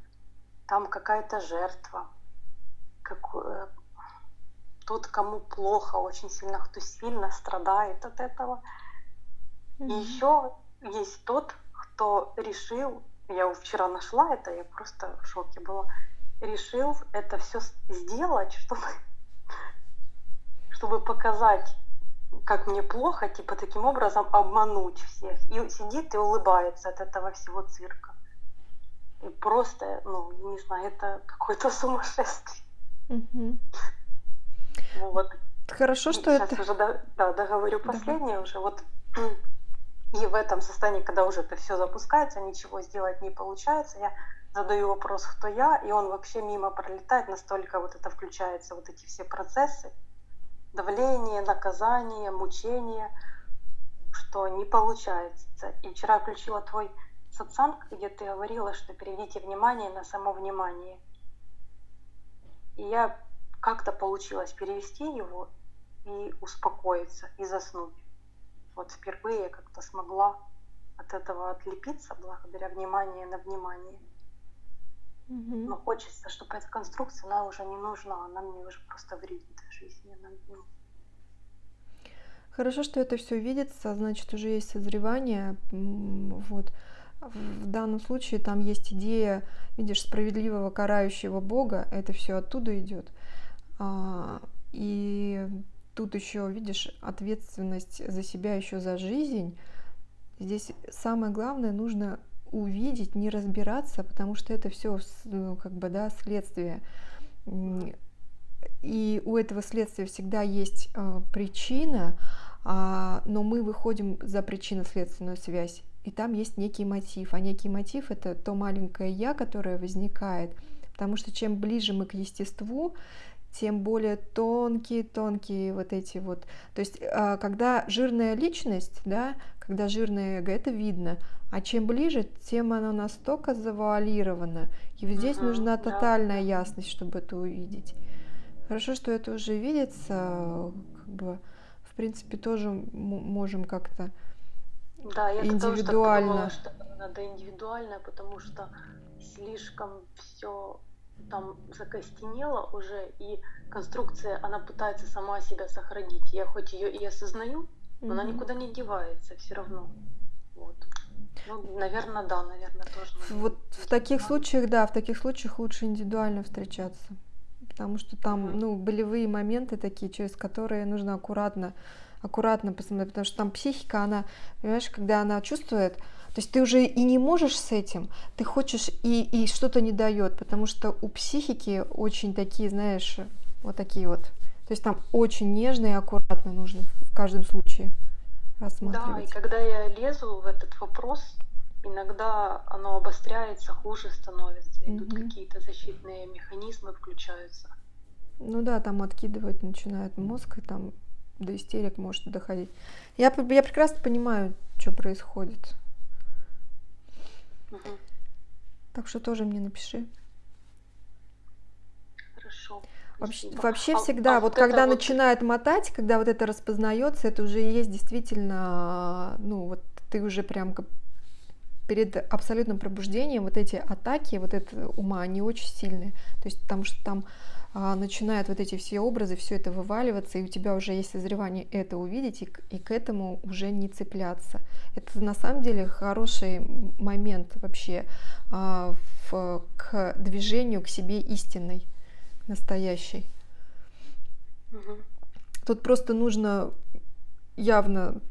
Там какая-то жертва, как, э, тот, кому плохо очень сильно, кто сильно страдает от этого. И еще есть тот, кто решил, я вчера нашла это, я просто в шоке была, решил это все сделать, чтобы, чтобы показать как мне плохо, типа таким образом обмануть всех. И сидит и улыбается от этого всего цирка. И просто, ну, не знаю, это какое-то сумасшествие. Угу. Вот. Хорошо, что Сейчас это... уже да, да, договорю последнее да. уже. Вот и в этом состоянии, когда уже это все запускается, ничего сделать не получается, я задаю вопрос, кто я, и он вообще мимо пролетает, настолько вот это включается, вот эти все процессы, давление, наказание, мучение, что не получается. И вчера включила твой сатсанг, где ты говорила, что переведите внимание на само внимание. И я как-то получилось перевести его и успокоиться, и заснуть. Вот впервые я как-то смогла от этого отлепиться благодаря вниманию на внимание. Угу. Но хочется, чтобы эта конструкция, она уже не нужна, она мне уже просто вредит в жизни. Она, ну... Хорошо, что это все видится, значит, уже есть созревание. Вот. В данном случае там есть идея, видишь, справедливого карающего Бога, это все оттуда идет. А, и тут еще, видишь, ответственность за себя еще за жизнь. Здесь самое главное, нужно увидеть, не разбираться, потому что это все ну, как бы, да, следствие. И у этого следствия всегда есть э, причина, э, но мы выходим за причинно-следственную связь. И там есть некий мотив. А некий мотив это то маленькое я, которое возникает. Потому что чем ближе мы к естеству, тем более тонкие, тонкие вот эти вот. То есть, э, когда жирная личность, да, когда жирное эго, это видно, а чем ближе, тем оно настолько завуалировано. И вот здесь угу, нужна тотальная да. ясность, чтобы это увидеть. Хорошо, что это уже видится, как бы, в принципе, тоже можем как-то да, я индивидуально. Тоже так думала, что надо индивидуально, потому что слишком все там закостенела уже, и конструкция, она пытается сама себя сохранить. Я хоть ее и осознаю, но она никуда не девается все равно. Вот. Ну, наверное, да, наверное, тоже. Вот в таких случаях, да, в таких случаях лучше индивидуально встречаться. Потому что там, ну, болевые моменты такие, через которые нужно аккуратно, аккуратно посмотреть. Потому что там психика, она, понимаешь, когда она чувствует, то есть ты уже и не можешь с этим, ты хочешь и, и что-то не дает, потому что у психики очень такие, знаешь, вот такие вот. То есть там очень нежно и аккуратно нужно в каждом случае рассматривать. Да, и когда я лезу в этот вопрос, иногда оно обостряется, хуже становится, идут mm-hmm. какие-то защитные механизмы включаются. Ну да, там откидывать начинает мозг, и там до истерик может доходить. Я, я прекрасно понимаю, что происходит. Угу. Так что тоже мне напиши. Хорошо. Вообще, вообще а, всегда, а вот, вот когда вот... начинает мотать, когда вот это распознается, это уже есть действительно, ну вот ты уже прям перед абсолютным пробуждением вот эти атаки, вот это ума, они очень сильные. То есть потому что там начинают вот эти все образы, все это вываливаться, и у тебя уже есть созревание это увидеть и, и к этому уже не цепляться. Это на самом деле хороший момент вообще а, в, к движению к себе истинной, настоящей. Угу. Тут просто нужно явно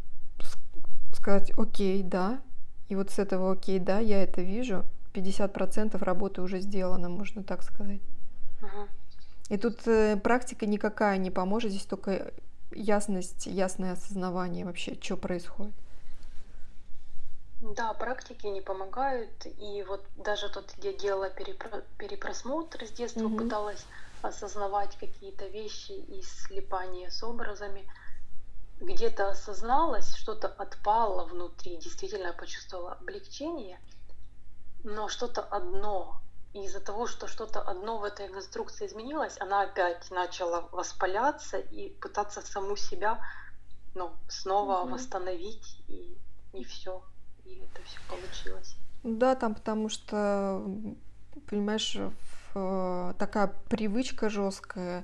сказать, окей, да, и вот с этого окей, да, я это вижу, 50% работы уже сделано, можно так сказать. Угу. И тут э, практика никакая не поможет, здесь только ясность, ясное осознавание вообще, что происходит. Да, практики не помогают. И вот даже тут я делала перепро- перепросмотр с детства, mm-hmm. пыталась осознавать какие-то вещи и слепание с образами. Где-то осозналась, что-то отпало внутри, действительно почувствовала облегчение, но что-то одно и из-за того, что что-то одно в этой конструкции изменилось, она опять начала воспаляться и пытаться саму себя ну, снова угу. восстановить, и не все. И это все получилось. Да, там потому что, понимаешь, такая привычка жесткая,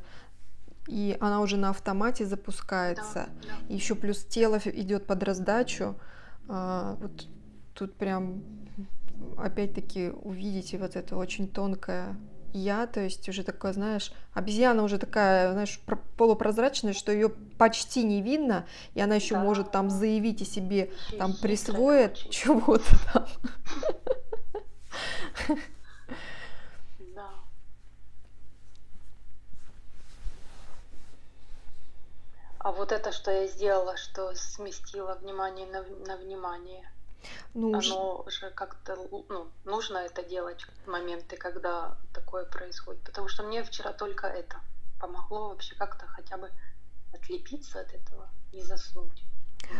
и она уже на автомате запускается. Да, да. Еще плюс тело идет под раздачу. А, вот тут прям опять-таки увидите вот это очень тонкое я, то есть уже такое, знаешь, обезьяна уже такая, знаешь, полупрозрачная, что ее почти не видно, и она еще да. может там заявить и себе там присвоит чего-то там. Да. А вот это, что я сделала, что сместила внимание на, на внимание, ну, оно уже как-то ну, нужно это делать в моменты, когда такое происходит. Потому что мне вчера только это помогло вообще как-то хотя бы отлепиться от этого и заснуть.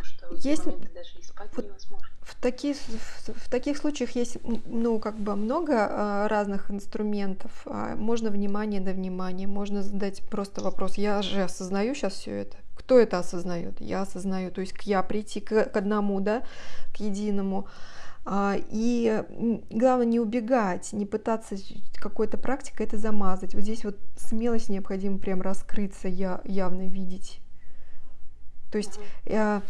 Что есть даже и спать вот невозможно. В, таких, в, в таких случаях есть ну, как бы много а, разных инструментов. А, можно внимание на внимание, можно задать просто вопрос. Я же осознаю сейчас все это. Кто это осознает? Я осознаю. То есть к я прийти к, к одному, да, к единому. А, и главное не убегать, не пытаться какой-то практикой это замазать. Вот здесь вот смелость необходимо прям раскрыться, я, явно видеть. То есть mm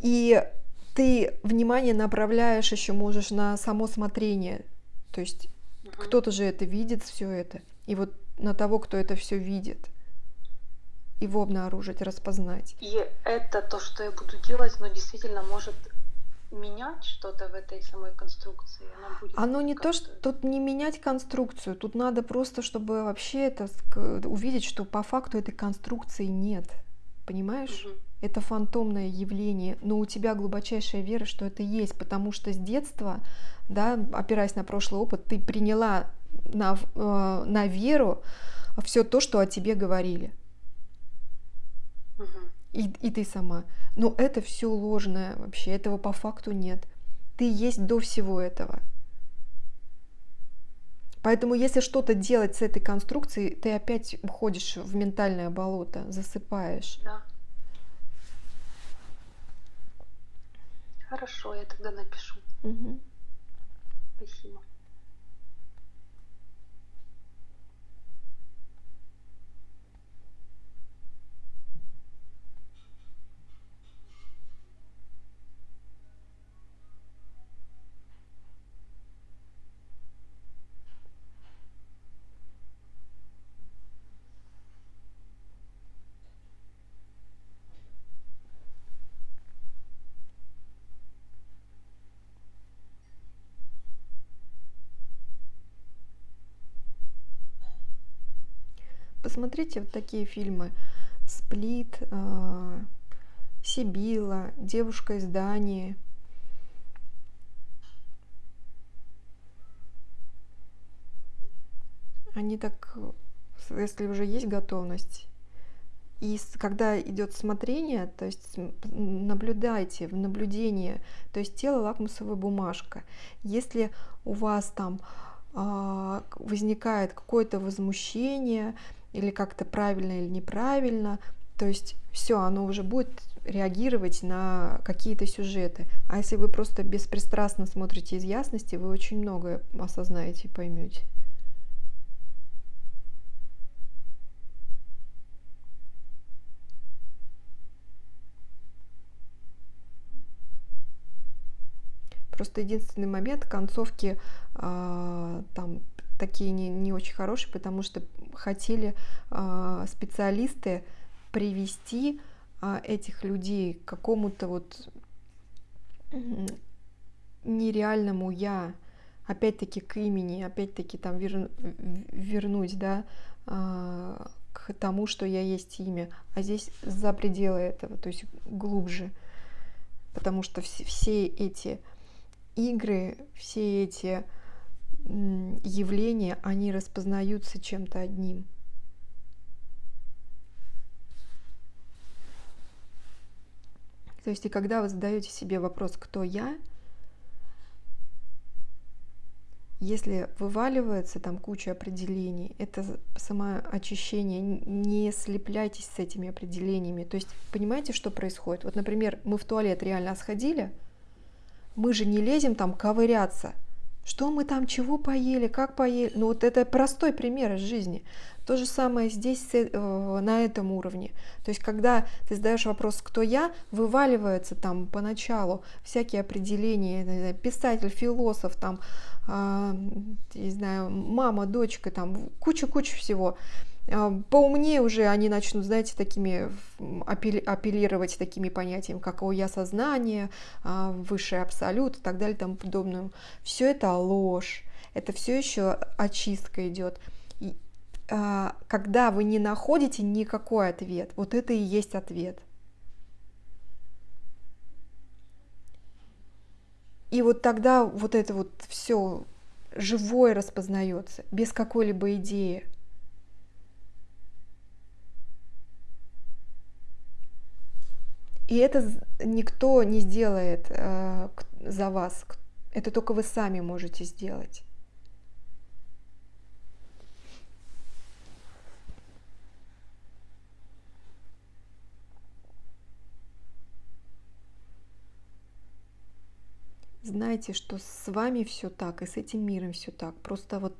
и ты внимание направляешь еще можешь на само смотрение. То есть кто-то же это видит, все это. И вот на того, кто это все видит его обнаружить, распознать. И это то, что я буду делать, но действительно может менять что-то в этой самой конструкции. Она будет Оно не то, что тут не менять конструкцию, тут надо просто, чтобы вообще это увидеть, что по факту этой конструкции нет. Понимаешь? Угу. Это фантомное явление, но у тебя глубочайшая вера, что это есть, потому что с детства, да, опираясь на прошлый опыт, ты приняла на, э, на веру все то, что о тебе говорили и, и ты сама. Но это все ложное вообще, этого по факту нет. Ты есть до всего этого. Поэтому если что-то делать с этой конструкцией, ты опять уходишь в ментальное болото, засыпаешь. Да. Хорошо, я тогда напишу. Угу. Спасибо. Посмотрите вот такие фильмы. Сплит, э, Сибила, Девушка из Дании. Они так, если уже есть готовность, и когда идет смотрение, то есть наблюдайте в наблюдении, то есть тело лакмусовая бумажка. Если у вас там э, возникает какое-то возмущение или как-то правильно или неправильно, то есть все, оно уже будет реагировать на какие-то сюжеты. А если вы просто беспристрастно смотрите из ясности, вы очень многое осознаете и поймете. Просто единственный момент концовки э, там такие не, не очень хорошие, потому что хотели э, специалисты привести э, этих людей к какому-то вот нереальному я, опять-таки к имени, опять-таки там вер, вернуть, да, э, к тому, что я есть имя, а здесь за пределы этого, то есть глубже, потому что все, все эти игры, все эти явления, они распознаются чем-то одним. То есть и когда вы задаете себе вопрос, кто я, если вываливается там куча определений, это самоочищение, не слепляйтесь с этими определениями. То есть понимаете, что происходит? Вот, например, мы в туалет реально сходили, мы же не лезем там ковыряться. Что мы там, чего поели, как поели. Ну вот это простой пример из жизни. То же самое здесь, э, на этом уровне. То есть, когда ты задаешь вопрос, кто я, вываливается там поначалу всякие определения, писатель, философ, там, э, не знаю, мама, дочка, там, куча-куча всего. А, поумнее уже они начнут, знаете, такими апеллировать такими понятиями, как «о я сознание», а, «высший абсолют» и так далее и тому подобное. Все это ложь, это все еще очистка идет. И, а, когда вы не находите никакой ответ, вот это и есть ответ. И вот тогда вот это вот все живое распознается, без какой-либо идеи. И это никто не сделает э, за вас. Это только вы сами можете сделать. Знайте, что с вами все так, и с этим миром все так. Просто вот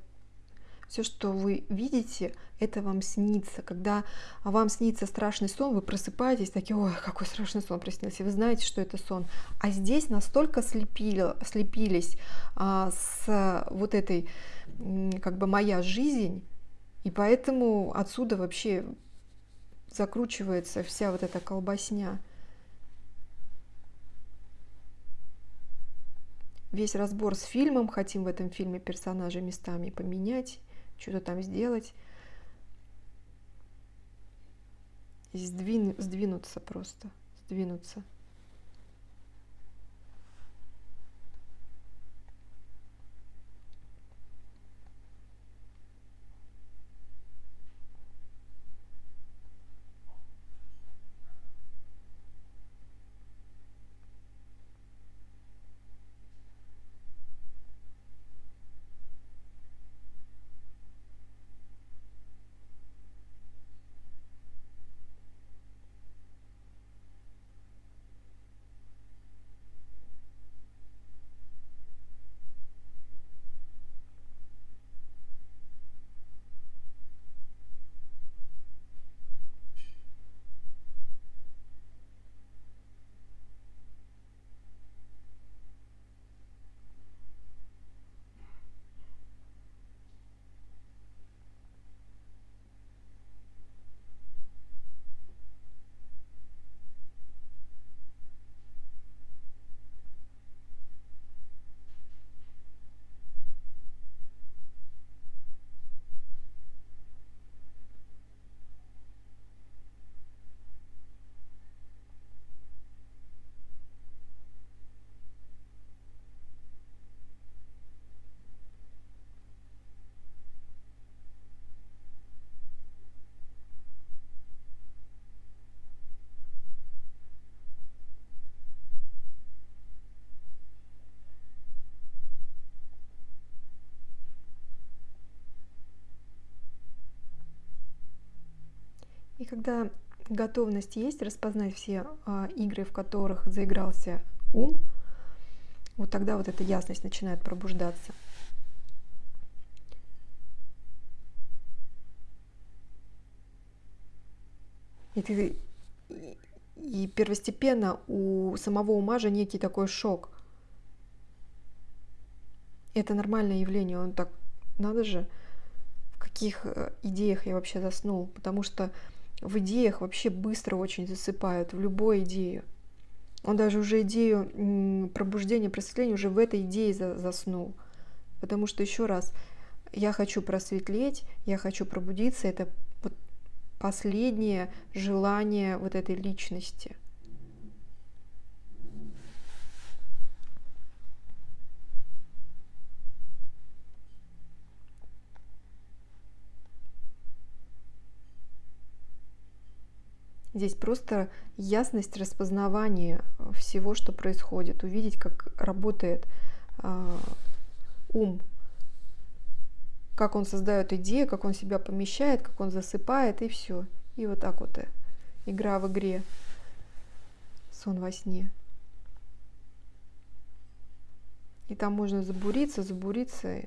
все, что вы видите, это вам снится. Когда вам снится страшный сон, вы просыпаетесь, такие, ой, какой страшный сон приснился, вы знаете, что это сон. А здесь настолько слепили, слепились а, с вот этой, как бы, моя жизнь, и поэтому отсюда вообще закручивается вся вот эта колбасня. Весь разбор с фильмом, хотим в этом фильме персонажей местами поменять что-то там сделать. И сдвин, сдвинуться просто, сдвинуться. И когда готовность есть распознать все а, игры, в которых заигрался ум, вот тогда вот эта ясность начинает пробуждаться. И ты и первостепенно у самого ума же некий такой шок. Это нормальное явление, он так, надо же, в каких э, идеях я вообще заснул, потому что в идеях вообще быстро очень засыпают, в любой идею. Он даже уже идею пробуждения, просветления уже в этой идее заснул. Потому что еще раз, я хочу просветлеть, я хочу пробудиться, это последнее желание вот этой личности. Здесь просто ясность распознавания всего, что происходит, увидеть, как работает э, ум, как он создает идею, как он себя помещает, как он засыпает, и все. И вот так вот э, игра в игре, сон во сне. И там можно забуриться, забуриться.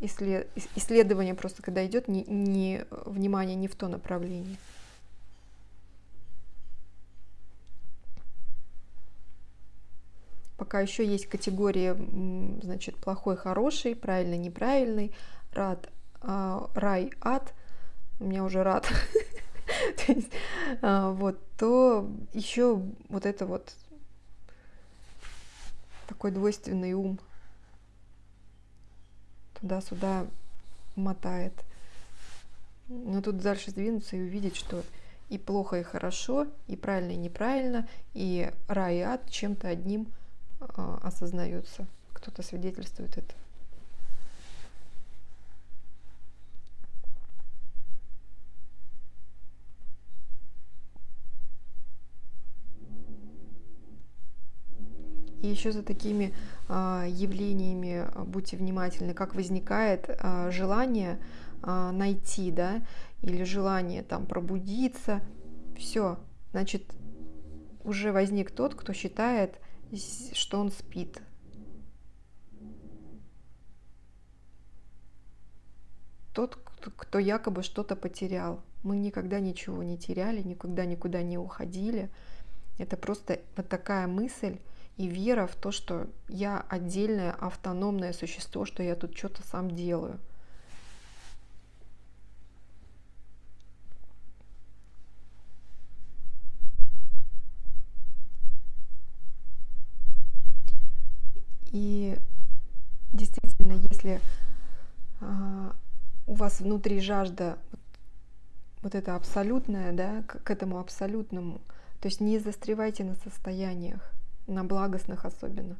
Исслед... Исследование просто, когда идет, не, не, внимание не в то направление. Пока еще есть категории, значит, плохой, хороший, правильный, неправильный, рад, а, рай, ад, у меня уже рад, а, вот, то еще вот это вот такой двойственный ум туда-сюда мотает. Но тут дальше сдвинуться и увидеть, что и плохо, и хорошо, и правильно, и неправильно, и рай и ад чем-то одним а, осознаются, кто-то свидетельствует это. И еще за такими а, явлениями а, будьте внимательны, как возникает а, желание а, найти, да, или желание там пробудиться. Все, значит, уже возник тот, кто считает что он спит. Тот, кто якобы что-то потерял. Мы никогда ничего не теряли, никогда никуда не уходили. Это просто вот такая мысль и вера в то, что я отдельное автономное существо, что я тут что-то сам делаю. И действительно, если а, у вас внутри жажда вот это абсолютное, да, к, к этому абсолютному, то есть не застревайте на состояниях, на благостных особенно.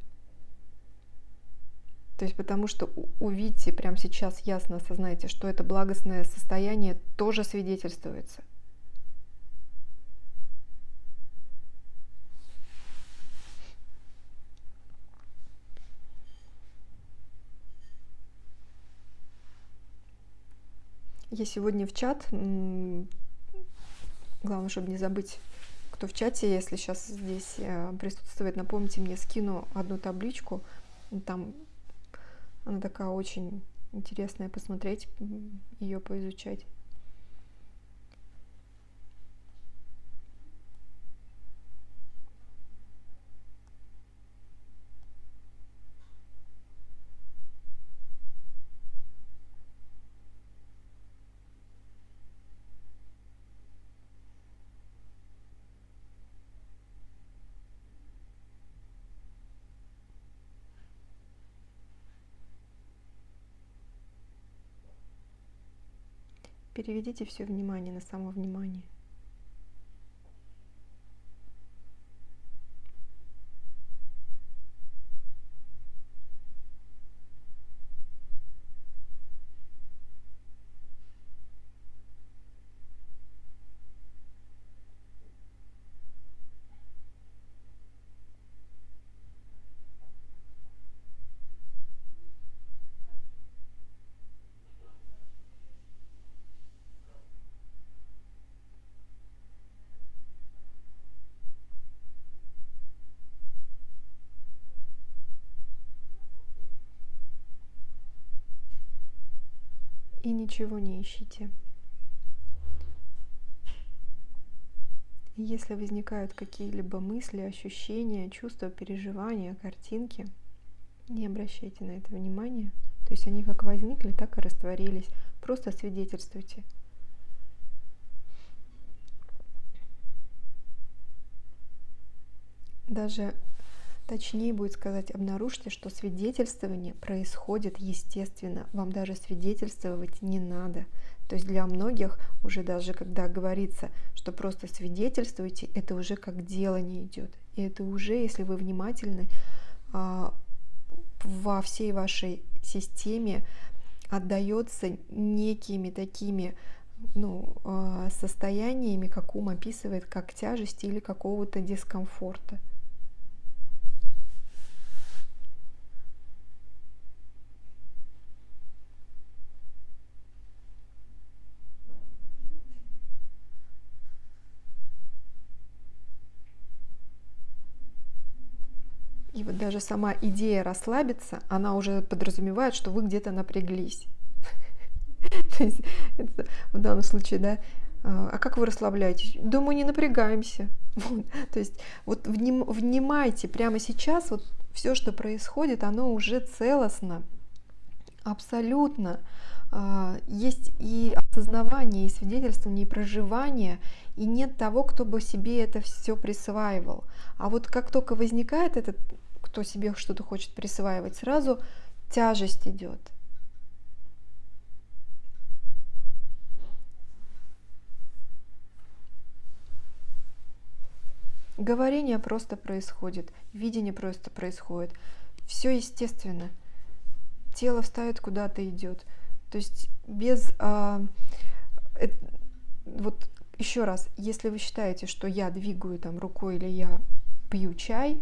То есть потому что увидите прямо сейчас ясно осознайте, что это благостное состояние тоже свидетельствуется. Я сегодня в чат, главное, чтобы не забыть, кто в чате, если сейчас здесь э, присутствует, напомните мне, скину одну табличку, там она такая очень интересная, посмотреть, ее поизучать. Переведите все внимание на само ничего не ищите. Если возникают какие-либо мысли, ощущения, чувства, переживания, картинки, не обращайте на это внимания. То есть они как возникли, так и растворились. Просто свидетельствуйте. Даже точнее будет сказать, обнаружьте, что свидетельствование происходит естественно. Вам даже свидетельствовать не надо. То есть для многих уже даже когда говорится, что просто свидетельствуйте, это уже как дело не идет. И это уже, если вы внимательны, а, во всей вашей системе отдается некими такими ну, а, состояниями, как ум описывает, как тяжесть или какого-то дискомфорта. Даже сама идея расслабиться, она уже подразумевает, что вы где-то напряглись. В данном случае, да, а, а как вы расслабляетесь? Думаю, не напрягаемся. То есть вот вним, внимайте прямо сейчас, вот все, что происходит, оно уже целостно, абсолютно. А, есть и осознавание, и свидетельствование, и проживание, и нет того, кто бы себе это все присваивал. А вот как только возникает этот кто себе что-то хочет присваивать, сразу тяжесть идет. Говорение просто происходит, видение просто происходит. Все естественно. Тело встает куда-то идет. То есть без... А, э, вот еще раз, если вы считаете, что я двигаю там рукой или я пью чай,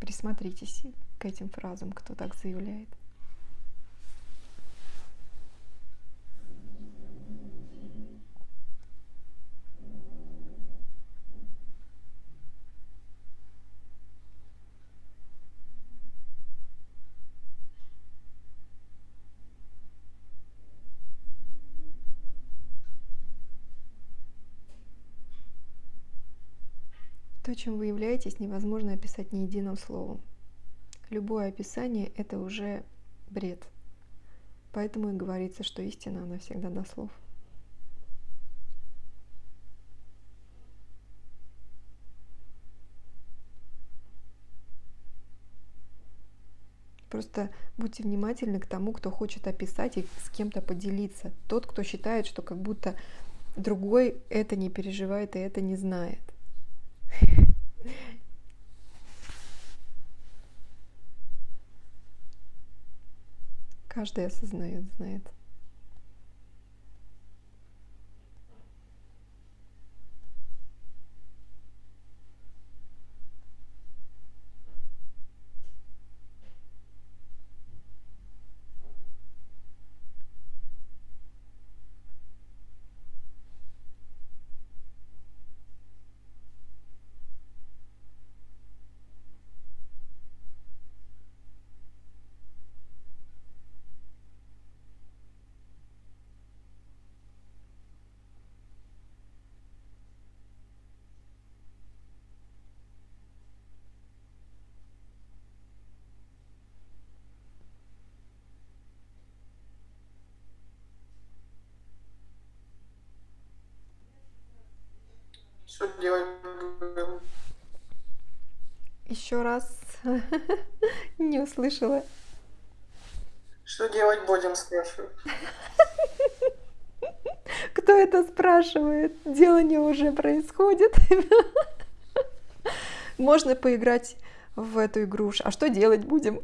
Присмотритесь к этим фразам, кто так заявляет. Чем вы являетесь, невозможно описать ни единым словом. Любое описание – это уже бред. Поэтому и говорится, что истина, она всегда до слов. Просто будьте внимательны к тому, кто хочет описать и с кем-то поделиться. Тот, кто считает, что как будто другой это не переживает и это не знает. Каждый осознает, знает. Что делать Еще раз не услышала. Что делать будем, спрашиваю. Кто это спрашивает? Делание уже происходит. Можно поиграть в эту игру. А что делать будем?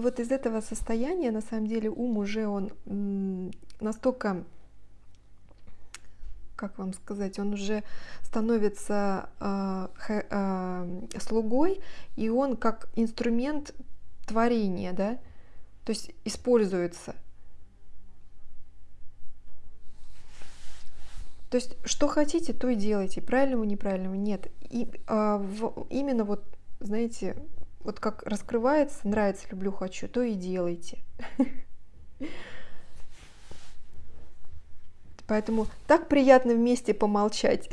И вот из этого состояния, на самом деле, ум уже, он настолько, как вам сказать, он уже становится э, э, слугой, и он как инструмент творения, да, то есть используется. То есть, что хотите, то и делайте. Правильного, неправильного нет. И а, в, именно вот, знаете, вот как раскрывается, нравится, люблю, хочу, то и делайте. Поэтому так приятно вместе помолчать.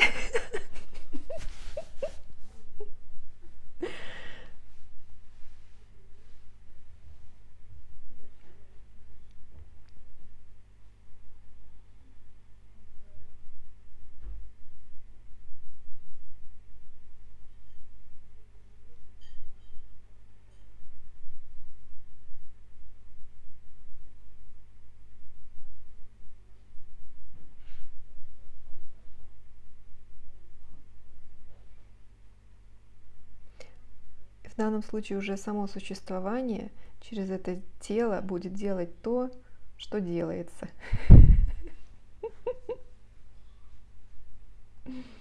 в данном случае уже само существование через это тело будет делать то, что делается.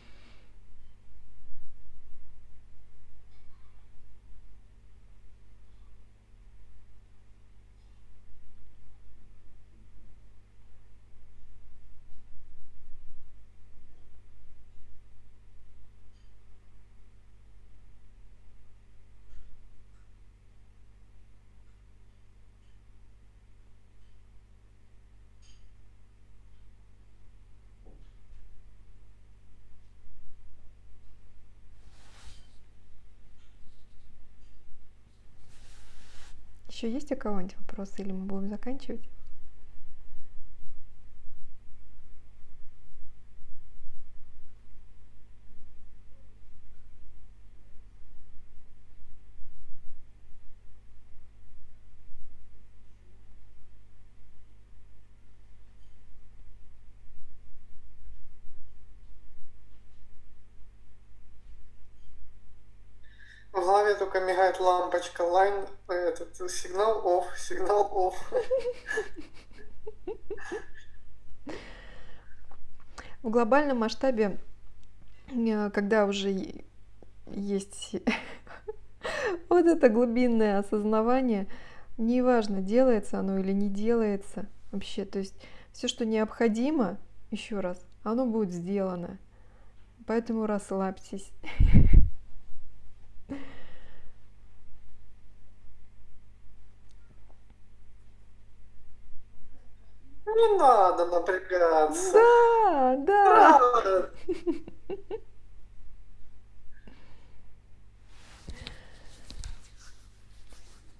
Еще есть у кого-нибудь вопросы или мы будем заканчивать? В голове только лампочка, лайн, этот сигнал off, сигнал off. В глобальном масштабе, э, когда уже есть вот это глубинное осознавание, неважно, делается оно или не делается вообще, то есть все, что необходимо, еще раз, оно будет сделано. Поэтому расслабьтесь. Не надо напрягаться. Да, да.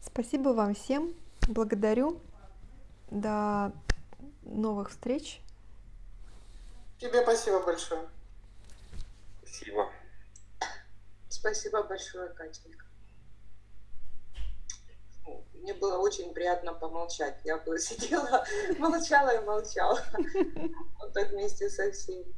Спасибо вам всем. Благодарю. До новых встреч. Тебе спасибо большое. Спасибо. Спасибо большое, Катенька. Мне было очень приятно помолчать. Я бы сидела, молчала и молчала. Вот так вместе со всеми.